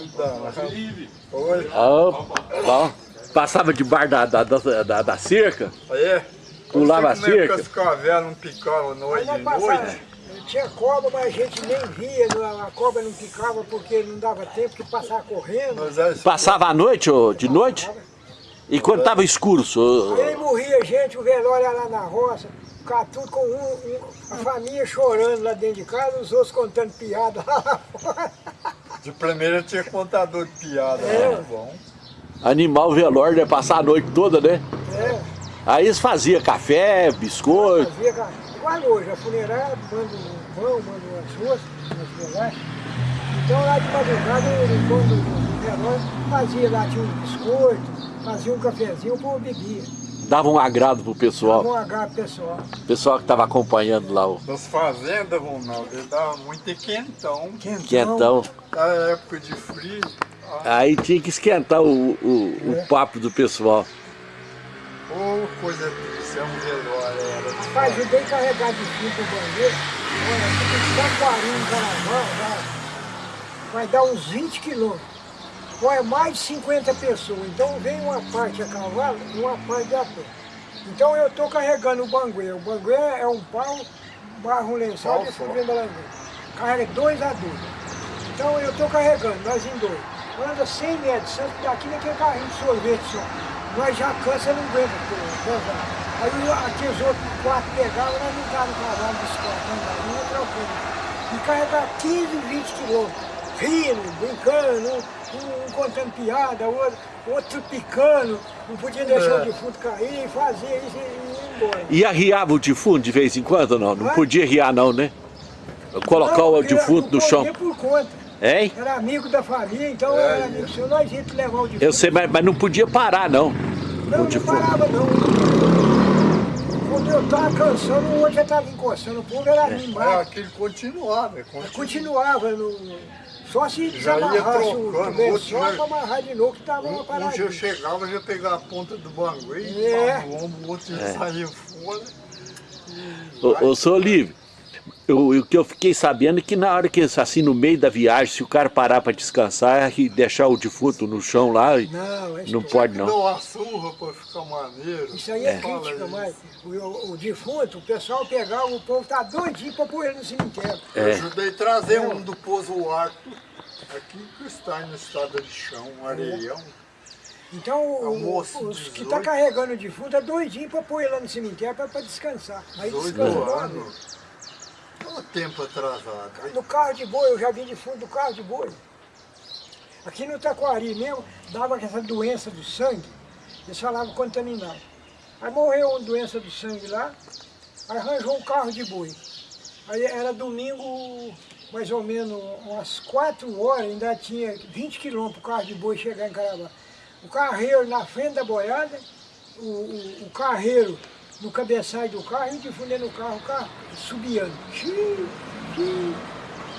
Oi, Ó, ó, passava debaixo da, da, da, da, da cerca. é. Pulava é cerca. as cavernas não picavam noite e passava, noite? tinha cobra, mas a gente nem via, a cobra não picava porque não dava tempo que passava correndo. Era- Passava a noite, ô, de noite? E quando tava escuro, sô, Aí morria gente, o velório era lá na roça, ficava tudo com um, um- a família chorando lá dentro de casa, os outros contando piada lá [laughs] fora. De primeira tinha contador de piada, É. muito bom. animal velório, né? Passar a noite toda, né? É, Aí eles faziam café, biscoito. fazia, ca- igual hoje, a funerária manda um pão, manda umas ruas, umas bolachas. Então lá de madrugada, ele, quando o velório, fazia lá, tinha um biscoito, fazia um cafezinho, o povo bebia. Dava um agrado pro pessoal. Um H pessoal. O pessoal que tava acompanhando lá o Das fazendas, Ronaldo, ele dava muito quentão. quentão. Na época de frio, Aí tinha que esquentar o, o, o papo do pessoal. Ô coisa triste, é um velório. Era de Rapaz, eu dei carregar de fita o banheiro, olha, fica de Taquarim, em Carnaval, vai, vai dar uns 20 quilômetros. Olha, mais de 50 pessoas. Então vem uma parte a cavalo e uma parte a pé. Então eu estou carregando o banguê. O banguê é um pau, barra um lençol e só. fui da Carrega dois adultos. Então eu estou carregando, nós em dois. Anda 100 metros, daqui naquele carrinho de sorvete só. Nós já cansa, não aguenta. Aí o- aqueles outros quatro pegavam, nós não estávamos cavalo de esporte, não ia trocando. E carregar 15, 20 quilômetros. Rindo, brincando, um, um contando piada, outro, outro picando, não podia deixar É. o defunto cair, fazia isso e ia embora. E arriava o defunto de vez em quando não? Não podia arriar não, né? Colocar Não, o defunto no chão. por conta. Hein? Era amigo da família, então É, era amigo seu, nós íamos levar o defunto. Eu sei, mas, mas não podia parar não. Não, o não parava não. Quando eu estava cansando, o outro já estava encostando, o povo era É, animado. aquele continuava, é, continua. Continuava, no, só se desamarrasse o outro já- para amarrar de novo, que estava uma Um, um já paradinha. chegava, já pegava a ponta do bangu e É. dava no ombro, o outro já saía fora. Ô, ô seu Olívio, eu- o que eu fiquei sabendo é que na hora que, assim, no meio da viagem, se o cara parar para descansar e deixar o defunto no chão lá, Não, é não isso- pode Dá não. uma surra pra ficar maneiro. Isso aí é, Fala crítica, mas o, o- o defunto, o pessoal pegava, o povo tá doidinho para pôr ele no cemitério. Eu É. ajudei a trazer um do Pouso Alto, aqui que está no estado de chão, um areião. Então, o- É moço os de que 18. tá carregando o defunto é doidinho para pôr ele lá no cemitério para descansar. Aí Dois descansa logo. Anos. tempo atrasado. No carro de boi, eu já vim de fundo do carro de boi. Aqui no Taquari mesmo, dava essa doença do sangue, eles falavam contaminado. Aí morreu uma doença do sangue lá, arranjou um carro de boi. Aí era domingo, mais ou menos umas 4 horas, ainda tinha 20 quilômetros o carro de boi chegar em Carabá. O carreiro na frente da boiada, o, o, o carreiro no cabeçalho do carro, e difundendo o carro, o carro subiando. Xiii, xiii.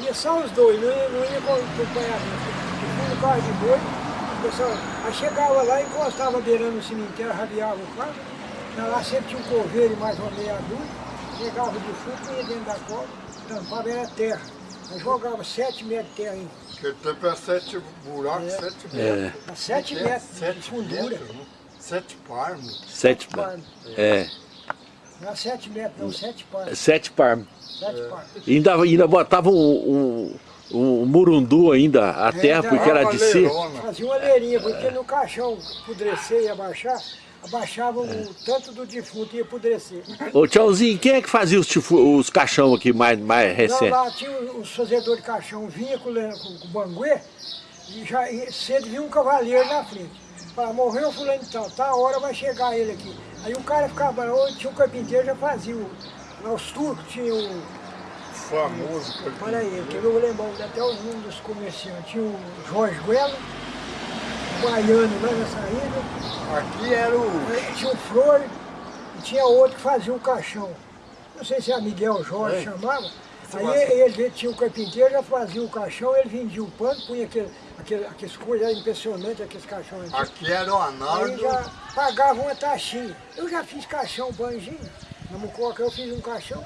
Ia só os dois, não ia, não ia com acompanhamento. Difundo o carro de boi, o pessoal, aí chegava lá, encostava beirando o cemitério, rabiava o carro, na lá sempre tinha um coveiro e mais uma meia dúzia, pegava o defunto, ia dentro da cova, tampava, era terra. Aí jogava sete metros de terra ainda. Naquele tempo é sete buracos, É. sete É. metros. A sete É, metros de sete fundura. metros, né? Sete parmos. Sete Par. par. É, Não é sete metros, não, sete par. sete par. Sete par. E ainda, ainda botava um, um, um murundu ainda, a terra, ainda porque era de si. Fazia uma leirinha, porque no caixão apodrecer e abaixar, abaixava o tanto do defunto e ia apodrecer. Ô tchauzinho, quem é que fazia os, tifu- os caixão aqui mais, mais Não, recentes? lá tinha os fazedores de caixão, vinha com, com, com o banguê, e já e cedo vinha um cavaleiro na frente. Falava, morreu o fulano então, tá a hora vai chegar ele aqui. Aí o cara ficava, ou tinha um carpinteiro, já fazia o, lá os turcos tinham o, Famoso olha aí, que eu vou lembrar até os nomes dos comerciantes, tinha o Jorge Guelo, o Baiano lá na saída, Aqui era o. Aí tinha o Flor e tinha outro que fazia o caixão. Não sei se é Miguel Jorge É. chamava. Aí ele, ele tinha o carpinteiro, já fazia o caixão, ele vendia o pano, punha aquele, aquele, aqueles coisas era impressionantes, aqueles caixões. Aqui era o Aí Arnaldo. já pagava uma taxinha. Eu já fiz caixão, banjinho. Na Mucoca eu fiz um caixão.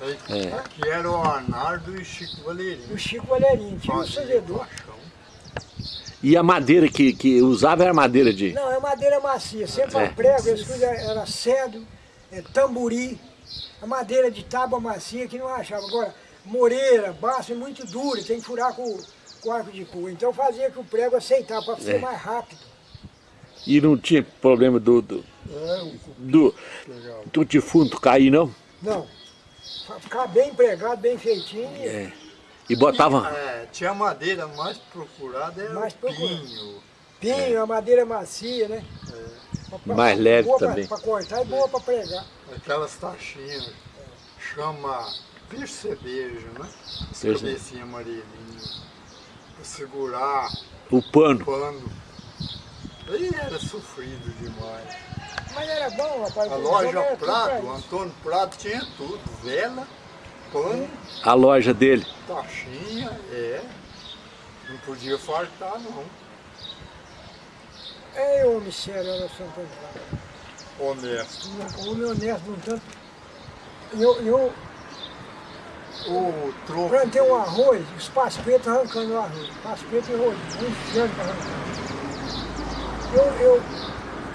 É. Aqui era o Arnaldo e o Chico Valeirinho. o Chico Valerinho, tinha um caixão. E a madeira que, que usava era madeira de... Não, é madeira macia, sempre É. a prego, as coisas era cedro, é, tamburi, a madeira de tábua macia que não achava. Agora, moreira, baço é muito duro, tem que furar com, com arco de pua. Então fazia que o prego aceitava para ser É. mais rápido. E não tinha problema do, do, É, do, legal. do defunto cair, não? Não, ficar bem empregado, bem feitinho. e- É. E botava... É, tinha madeira mais procurada, era Mais procurada. pinho. Pinho, a madeira macia, né? Pra- pra- Mais leve também. Para cortar e boa para pregar. Aquelas taxinhas. Chama percebejo, né? Perce- Cabecinha amarelinha. Segurar O pano. o pano. Aí era sofrido demais. Mas era bom, rapaz. A loja Prado, o. Antônio Prado tinha tudo. Vela, pano, A loja dele. taxinha, é. Não podia faltar não. É homem sério, era Santo Antônio. Honesto. Um homem honesto, não tanto. Eu, eu O troco. plantei um arroz, os paspetos arrancando o arroz. Paspeto e rolinho, um inferno pra arrancar. Eu, eu,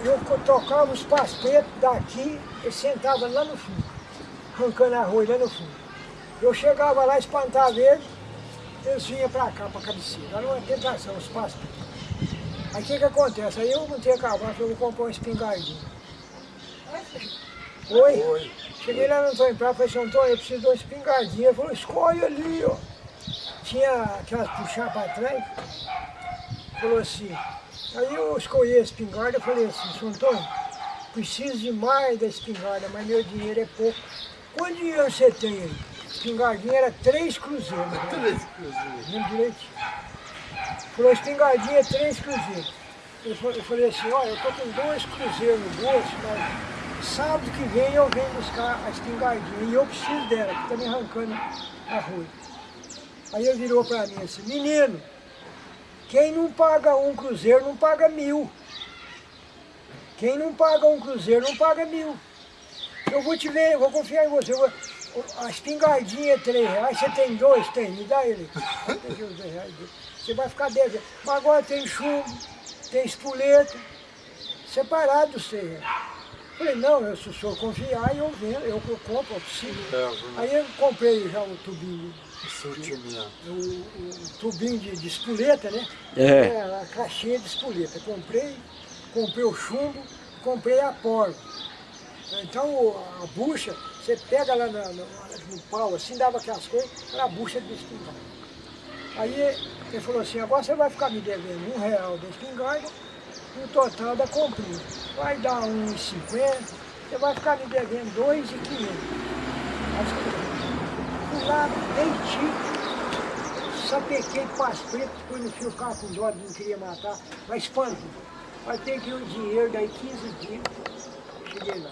eu tocava os paspetos daqui e sentava lá no fundo, arrancando arroz lá no fundo. Eu chegava lá, espantava eles, eles vinham pra cá, pra cabeceira. Era uma tentação, os paspetos. Aí o que que acontece? Aí eu montei a cavalo, falei, vou comprar uma espingardinha. Oi? Oi. Cheguei lá no Antônio Prado, falei assim, Antônio, eu preciso de uma espingardinha. Ele falou, escolhe ali, ó. Tinha aquelas puxar para trás. Falou assim. Aí eu escolhi a espingarda, falei assim, seu Antônio, preciso demais da espingarda, mas meu dinheiro é pouco. Quanto dinheiro você tem aí? Espingardinha era três cruzeiros. né? Três cruzeiros. Lembro direitinho. Falou, espingardinha é três cruzeiros. Eu falei assim, olha, eu tô com dois cruzeiros no bolso, mas sábado que vem eu venho buscar a espingardinha e eu preciso dela, que tá me arrancando arroz. Aí ele virou para mim assim, menino, quem não paga um cruzeiro não paga mil. Quem não paga um cruzeiro não paga mil. Eu vou te ver, eu vou confiar em você. vou- a espingardinha é três reais, você tem dois? Tem, me dá ele. [laughs] Você vai ficar dez reais. Mas agora tem chumbo, tem espoleta, separado dos três. Falei, não, eu, se o senhor confiar, eu vendo, eu compro, eu preciso. É, Aí eu comprei já o tubinho, o o, o tubinho de, de espoleta, né? É. a caixinha de espoleta. Comprei, comprei o chumbo, comprei a porva. Então a bucha, Você pega lá no, no, no pau, assim, dava aquelas coisas, era a bucha de espingarda. Aí ele falou assim, agora você vai ficar me devendo um real da espingarda, no total da comprinha. Vai dar uns 50, você vai ficar me devendo dois e quinhentos. Fui lá, menti, sapequei paz preto, fui no fio, ficava com dó, não queria matar, mas espanto. Que ir o dinheiro, daí 15 dias, cheguei lá.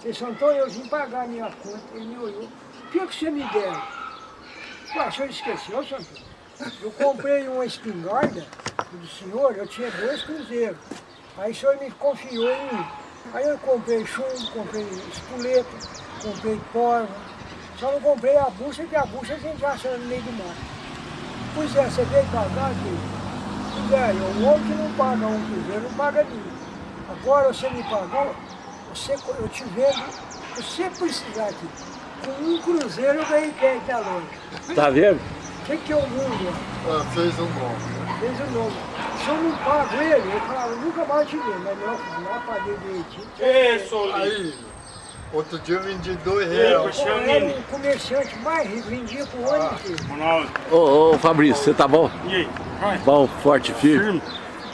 Você São Antônio, eu vim pagar a minha conta, ele me olhou. O que, que você me deu? Ué, o senhor esqueceu, Antônio? Eu comprei uma espingarda do senhor, eu tinha dois cruzeiros. Aí o senhor me confiou em mim. Aí eu comprei chumbo, comprei espoleta, comprei porva. Só não comprei a bucha, que a bucha a gente acha no meio do mar. Pois é, você veio pagar, filho? Pois é, o outro que não paga um cruzeiro não paga nenhum. Agora você me pagou, você, eu te vendo, você precisar aqui. Com um cruzeiro eu ganhei quem da loja. Tá vendo? O que, que é o mundo? Ah, fez um nome. Fez o nome. Se eu não pago ele, ele falava, nunca mais te ver, mas não, não paguei direitinho. Isso, Aí, outro dia eu vendi dois reais. Eu era um comerciante mais rico, vendia pro Ah. ano inteiro. Ronaldo, Ô, ô Fabrício, você tá bom? e aí? Vai, Bom, forte, firme? firme.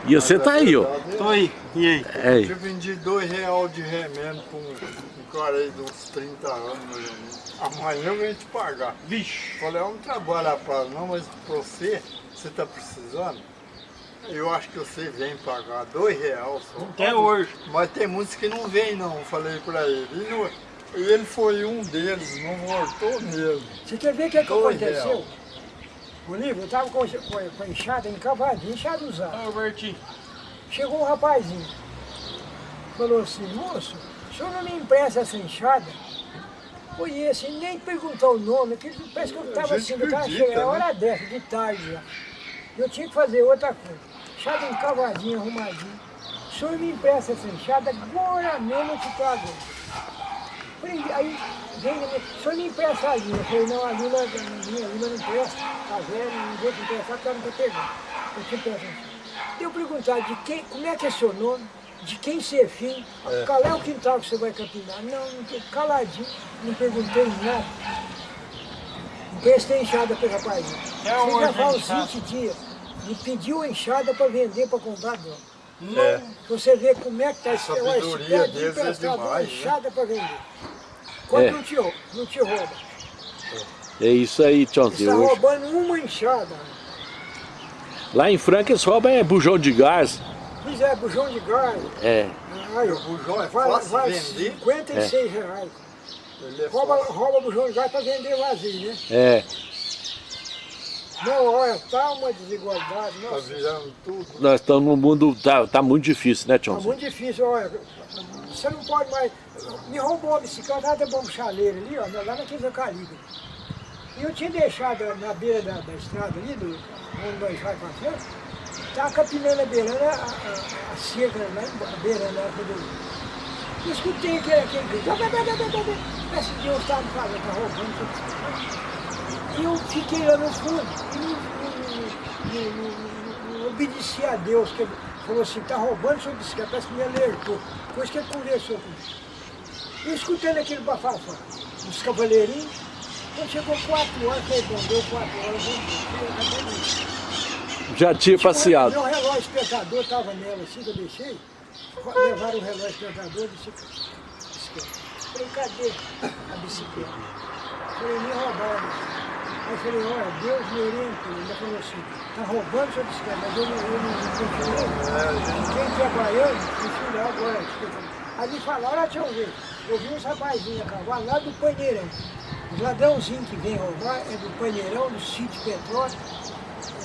E você tá aí, ó. Tô aí, e aí? É, Eu vendi dois reais de remendo pra um, um cara aí de uns 30 anos. Amanhã eu venho te pagar. Vixe. Falei, eu não trabalho a prazo não, mas pra você, você tá precisando, eu acho que você vem pagar dois reais só. Até hoje. Mas tem muitos que não vêm não, falei pra ele. E, não- ele foi um deles, não voltou mesmo. Você quer ver o que, é que aconteceu? reais. O livro, eu tava com, com, com a enxada encavadinha, enxada usada. Ô, Bertinho. Chegou um rapazinho, falou assim, moço, senhor não me empresta essa enxada? Conheço, e nem perguntou o nome, que parece que eu estava assim, eu tava acredita, chegando, né? hora dessa, de tarde já. Eu tinha que fazer outra coisa. Enxada encavadinha, arrumadinha. O senhor me empresta essa enxada, agora mesmo eu te trago. Aí vem, o senhor me empresta a linha. Eu falei, não, a linha, a minha linha não empresta, tá velho, não vou te emprestar porque ela não tá pegando. Eu te empresto. Eu perguntar de quem, como é que é seu nome, de quem você é filho, qual é o quintal que você vai capinar. Não, não tô caladinho, não perguntei nada. Emprestei enxada para rapazinho. É Você já faz enxada? 20 dias. Me pediu a enxada para vender, para comprar droga. É. Pra Você vê como é que tá esse Sabedoria esse pé de é emprestado uma né? enxada para vender. Quando É. não, te, não te rouba. é isso aí, Você está. Hoje- roubando uma enxada. Lá em Franca eles roubam é bujão de gás. Pois é, bujão de gás. É. Aí, O bujão é fácil vale vender. 56 reais. Ele é Rouba, rouba bujão de gás para vender vazio, né? É. Não, olha, tá uma desigualdade. Tá virando tudo. Nós estamos num mundo. Tá, tá muito difícil, né, tá Tchãozinho? muito difícil, olha. Você não pode mais. Me roubou a bicicleta lá da bomba chaleira ali, ó, lá naquele eucalipto. E eu tinha deixado na beira da, da estrada ali, do, onde nós vai passando, tá a beirando a, a, a cerca em beirando lá quando eu escutei aquele, aquele grito. Parece que Deus estava me falando, tá roubando. E eu fiquei lá no fundo e não, obedeci a Deus, que ele falou assim, tá roubando sua bicicleta, parece que me alertou. Depois que ele conversou comigo. E escutando aquele bafafá, os cavaleirinhos, quando chegou quatro horas, falei, bom, deu quatro horas, vamos Já tinha passeado. Meu relógio espetador estava nela assim que eu deixei. Levaram o relógio espetador e disse. Falei, cadê a bicicleta? Falei, me roubaram. Aí eu falei, olha, Deus me orientou. Ele falou assim, tá roubando sua bicicleta, mas eu não, eu não continuei. Quem trabalhando, continuei agora. Aí me falaram, olha, deixa eu ver. Eu vi uns rapazinhos a cavalo lá do Panheirão. Os ladrãozinhos que vêm roubar é do Panheirão, do sítio Petróleo.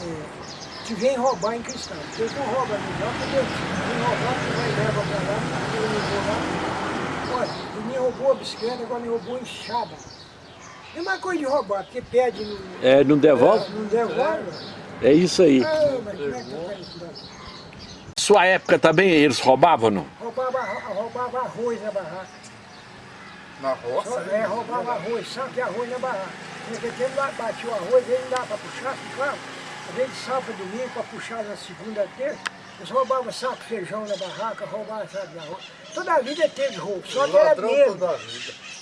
É, que vem roubar em cristal. Eles não roubam no lugar, porque vem roubar, que vai leva pra lá, eu não vou lá. Olha, ele me roubou a bicicleta, agora me roubou a enxada. Mesma coisa de roubar, porque pede no. É, não devolve? Não devolve. É isso aí. Ah, mas como é que eu quero isso? Sua época também eles roubavam, não? Roubava, roubava arroz na barraca. Na roça? É, roubava arroz, saco de arroz na barraca. Porque tempo batia o arroz, ele não dava para puxar, ficava. Às vezes sábado, domingo, para puxar na segunda, terça, Eles roubavam saco de feijão na barraca, roubavam saco de arroz. Toda a vida teve roubo, só que era medo. vida.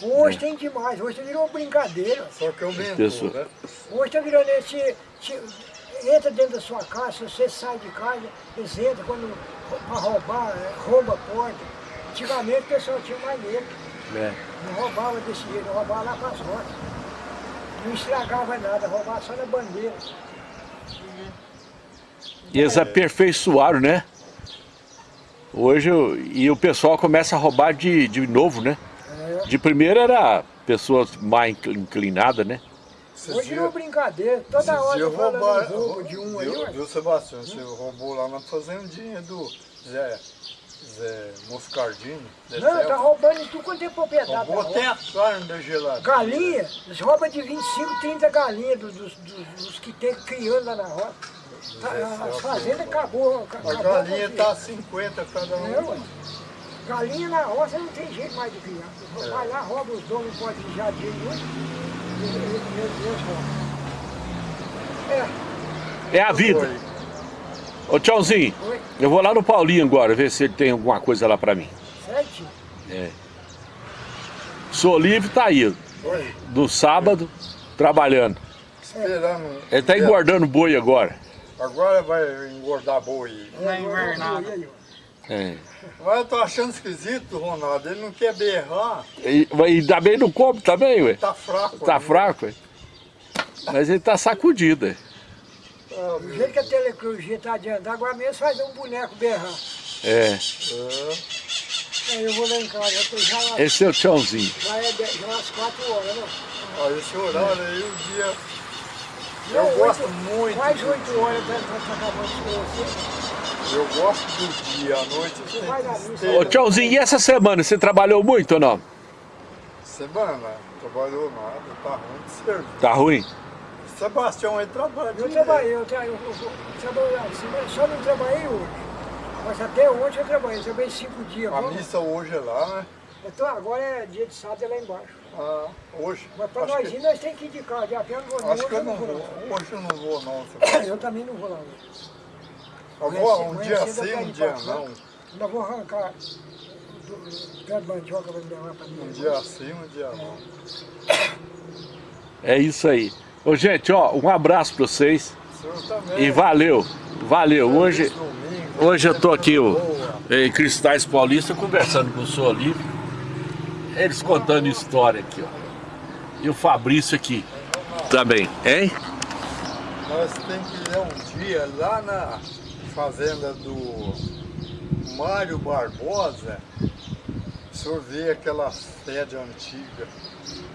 Hoje tem demais, hoje virou brincadeira. Só que aumentou, Pessoa. né? Hoje tá virando esse. se- entra dentro da sua casa, se você sai de casa, eles entram quando para roubar, é, rouba a porta. Antigamente o pessoal tinha mais medo. É. Não roubava desse jeito, não roubava lá para as roças. Não estragava nada, roubava só na bandeira. E eles aperfeiçoaram, né? Hoje, o- e o pessoal começa a roubar de, de novo, né? É. De primeiro era pessoas mais incl- inclinadas, né? Esses Hoje virou dias- brincadeira, toda hora roubaram- de roubo de um aí, viu, ué. viu, Sebastião? Você roubou lá na fazendinha do Zé, Zé Moscardini. Zé Não, tá roubando em tudo quanto é propriedade. Roubou tá até a carne da geladeira. Galinha, eles roubam de 25, 30 galinhas dos, dos, dos- dos que tem criando lá na roça. Tá, as fazendas acabou. A acabou galinha com tá isso. 50 cada É, um. Galinha na roça não tem jeito mais de criar. Vai lá, rouba os donos, não pode vigiar de. É, É a vida. Ô Tchauzinho, Oi. eu vou lá no Paulinho agora, ver se ele tem alguma coisa lá pra mim. sete. Sou livre, tá aí. Foi. Do sábado, trabalhando. Esperando. Ele tá engordando boi agora. Agora vai engordar boi. Aí, ó. É. Mas eu tô achando esquisito, Ronaldo. Ele não quer berrar. E, e também não come também, ué. Tá fraco. Tá ainda. fraco, ué. Mas ele tá sacudido, ué. Ah, Do jeito que a telecrurgia tá adiantando, agora mesmo faz um boneco berrar. É. é. Aí eu vou lá em casa, eu tô já lá. Esse é o Tchãozinho. Já é já é umas 4 horas, né? Ó, esse horário aí, o dia. Não, Eu gosto oito- muito. Quase 8 horas pra acabando com você. Eu gosto do dia, à noite Você vai na missa. tristeza. Ô Tchãozinho, e essa semana você trabalhou muito ou não? Semana, trabalhou nada, tá ruim de serviço. Tá ruim? Sebastião aí trabalha. Eu trabalhei, eu, tra eu, eu, eu trabalhei assim, mas só não trabalhei hoje. Mas até ontem eu trabalhei, eu trabalhei 5 dias. A missa hoje é lá, né? Então agora é dia de sábado é lá embaixo. Ah, hoje. Mas para nós que, ir, nós temos que ir de carro, de a pé eu não vou não, acho hoje que eu não vou. vou. não. Hoje eu não vou não. [coughs] Eu também não vou lá hoje. Eu vou um dia sim, um dia papo, não. Ainda vou arrancar do, pé de mandioca para me levar para mim. Um dia sim, um dia não. É isso aí. Ô gente, ó, um abraço pra vocês. O senhor também. E valeu. Valeu. Hoje, hoje eu tô aqui ó, boa. em Cristais Paulista conversando com o Sou Livre. Eles contando história aqui, ó. E o Fabrício aqui também, hein? Nós temos que ir um dia lá na fazenda do Mário Barbosa. O senhor vê aquela sede antiga.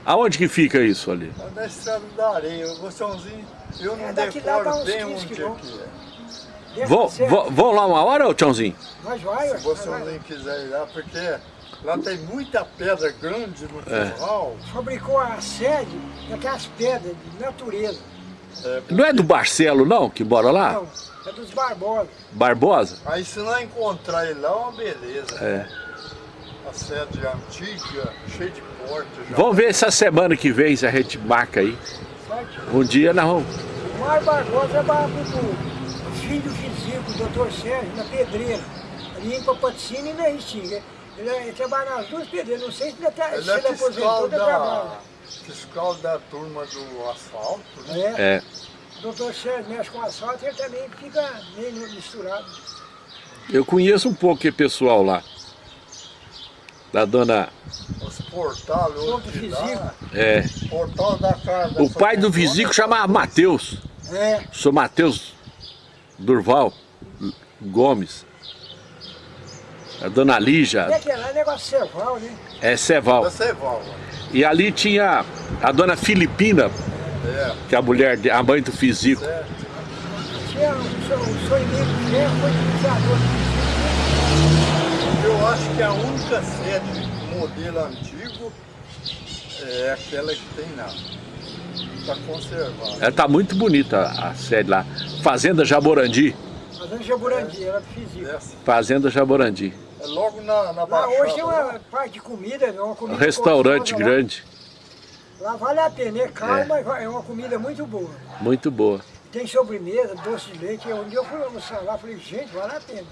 Aonde que fica isso ali? Na estrada da areia. O Gostãozinho, eu não É, daqui lá dá decoro uns bem 15 onde é que é. Vão, vão, vão lá uma hora, ô Tchãozinho? Nós vai. Se o Gostãozinho quiser ir lá, porque lá tem muita pedra grande no É. curral. Fabricou a sede daquelas pedras de natureza. É, Não é do Barcelo, não, que mora lá? Não, é dos Barbosa. Barbosa? Aí se não encontrar ele lá, é uma beleza. É. A sede antiga, cheia de portas. Vamos ver essa semana que vem se a gente marca aí. Um dia nós vamos. O Mário Barbosa trabalha com o filho do físico, o doutor Sérgio, na pedreira. Ali em Papaticina e na Restinga. Ele, ele trabalha nas duas pedreiras, não sei se ele, tá, Ele se é ele fiscal aposentou, ele trabalha. da, fiscal da turma do asfalto, né? É, É. o doutor Sérgio mexe com asfalto e ele também fica meio misturado. Eu conheço um pouco que pessoal lá. Da dona. Os outro de lá. É. portal da casa. O pai do Visico chamava Mateus. É, Sou Mateus Durval Gomes. A dona Lígia é é negócio ceval, né? é Ceval. Da Ceval. E ali tinha a dona Filipina, É, que é a mulher, a mãe do Fisico. certo. Tinha um so- um sonho de ferro, foi utilizador Eu acho que a única sede modelo antigo é aquela que tem lá. Está conservada. Ela tá muito bonita a sede lá. Fazenda Jaborandi. Fazendo Jaburandi, era do físico. Essa. Fazenda Jaborandi. É logo na, na Lá Baixada. hoje tem uma lá. parte de comida, é uma Um comida restaurante gostosa lá. grande. Lá vale a pena, é caro, É. mas é uma comida muito boa. Muito boa. Tem sobremesa, doce de leite. Um dia eu fui almoçar lá, falei, gente, vale a pena.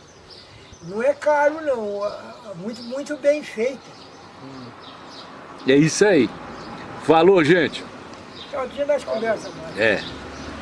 Não é caro não, ah, ah, muito, muito bem feito. É isso aí. Falou, gente. Então, dia nós conversamos mais. É.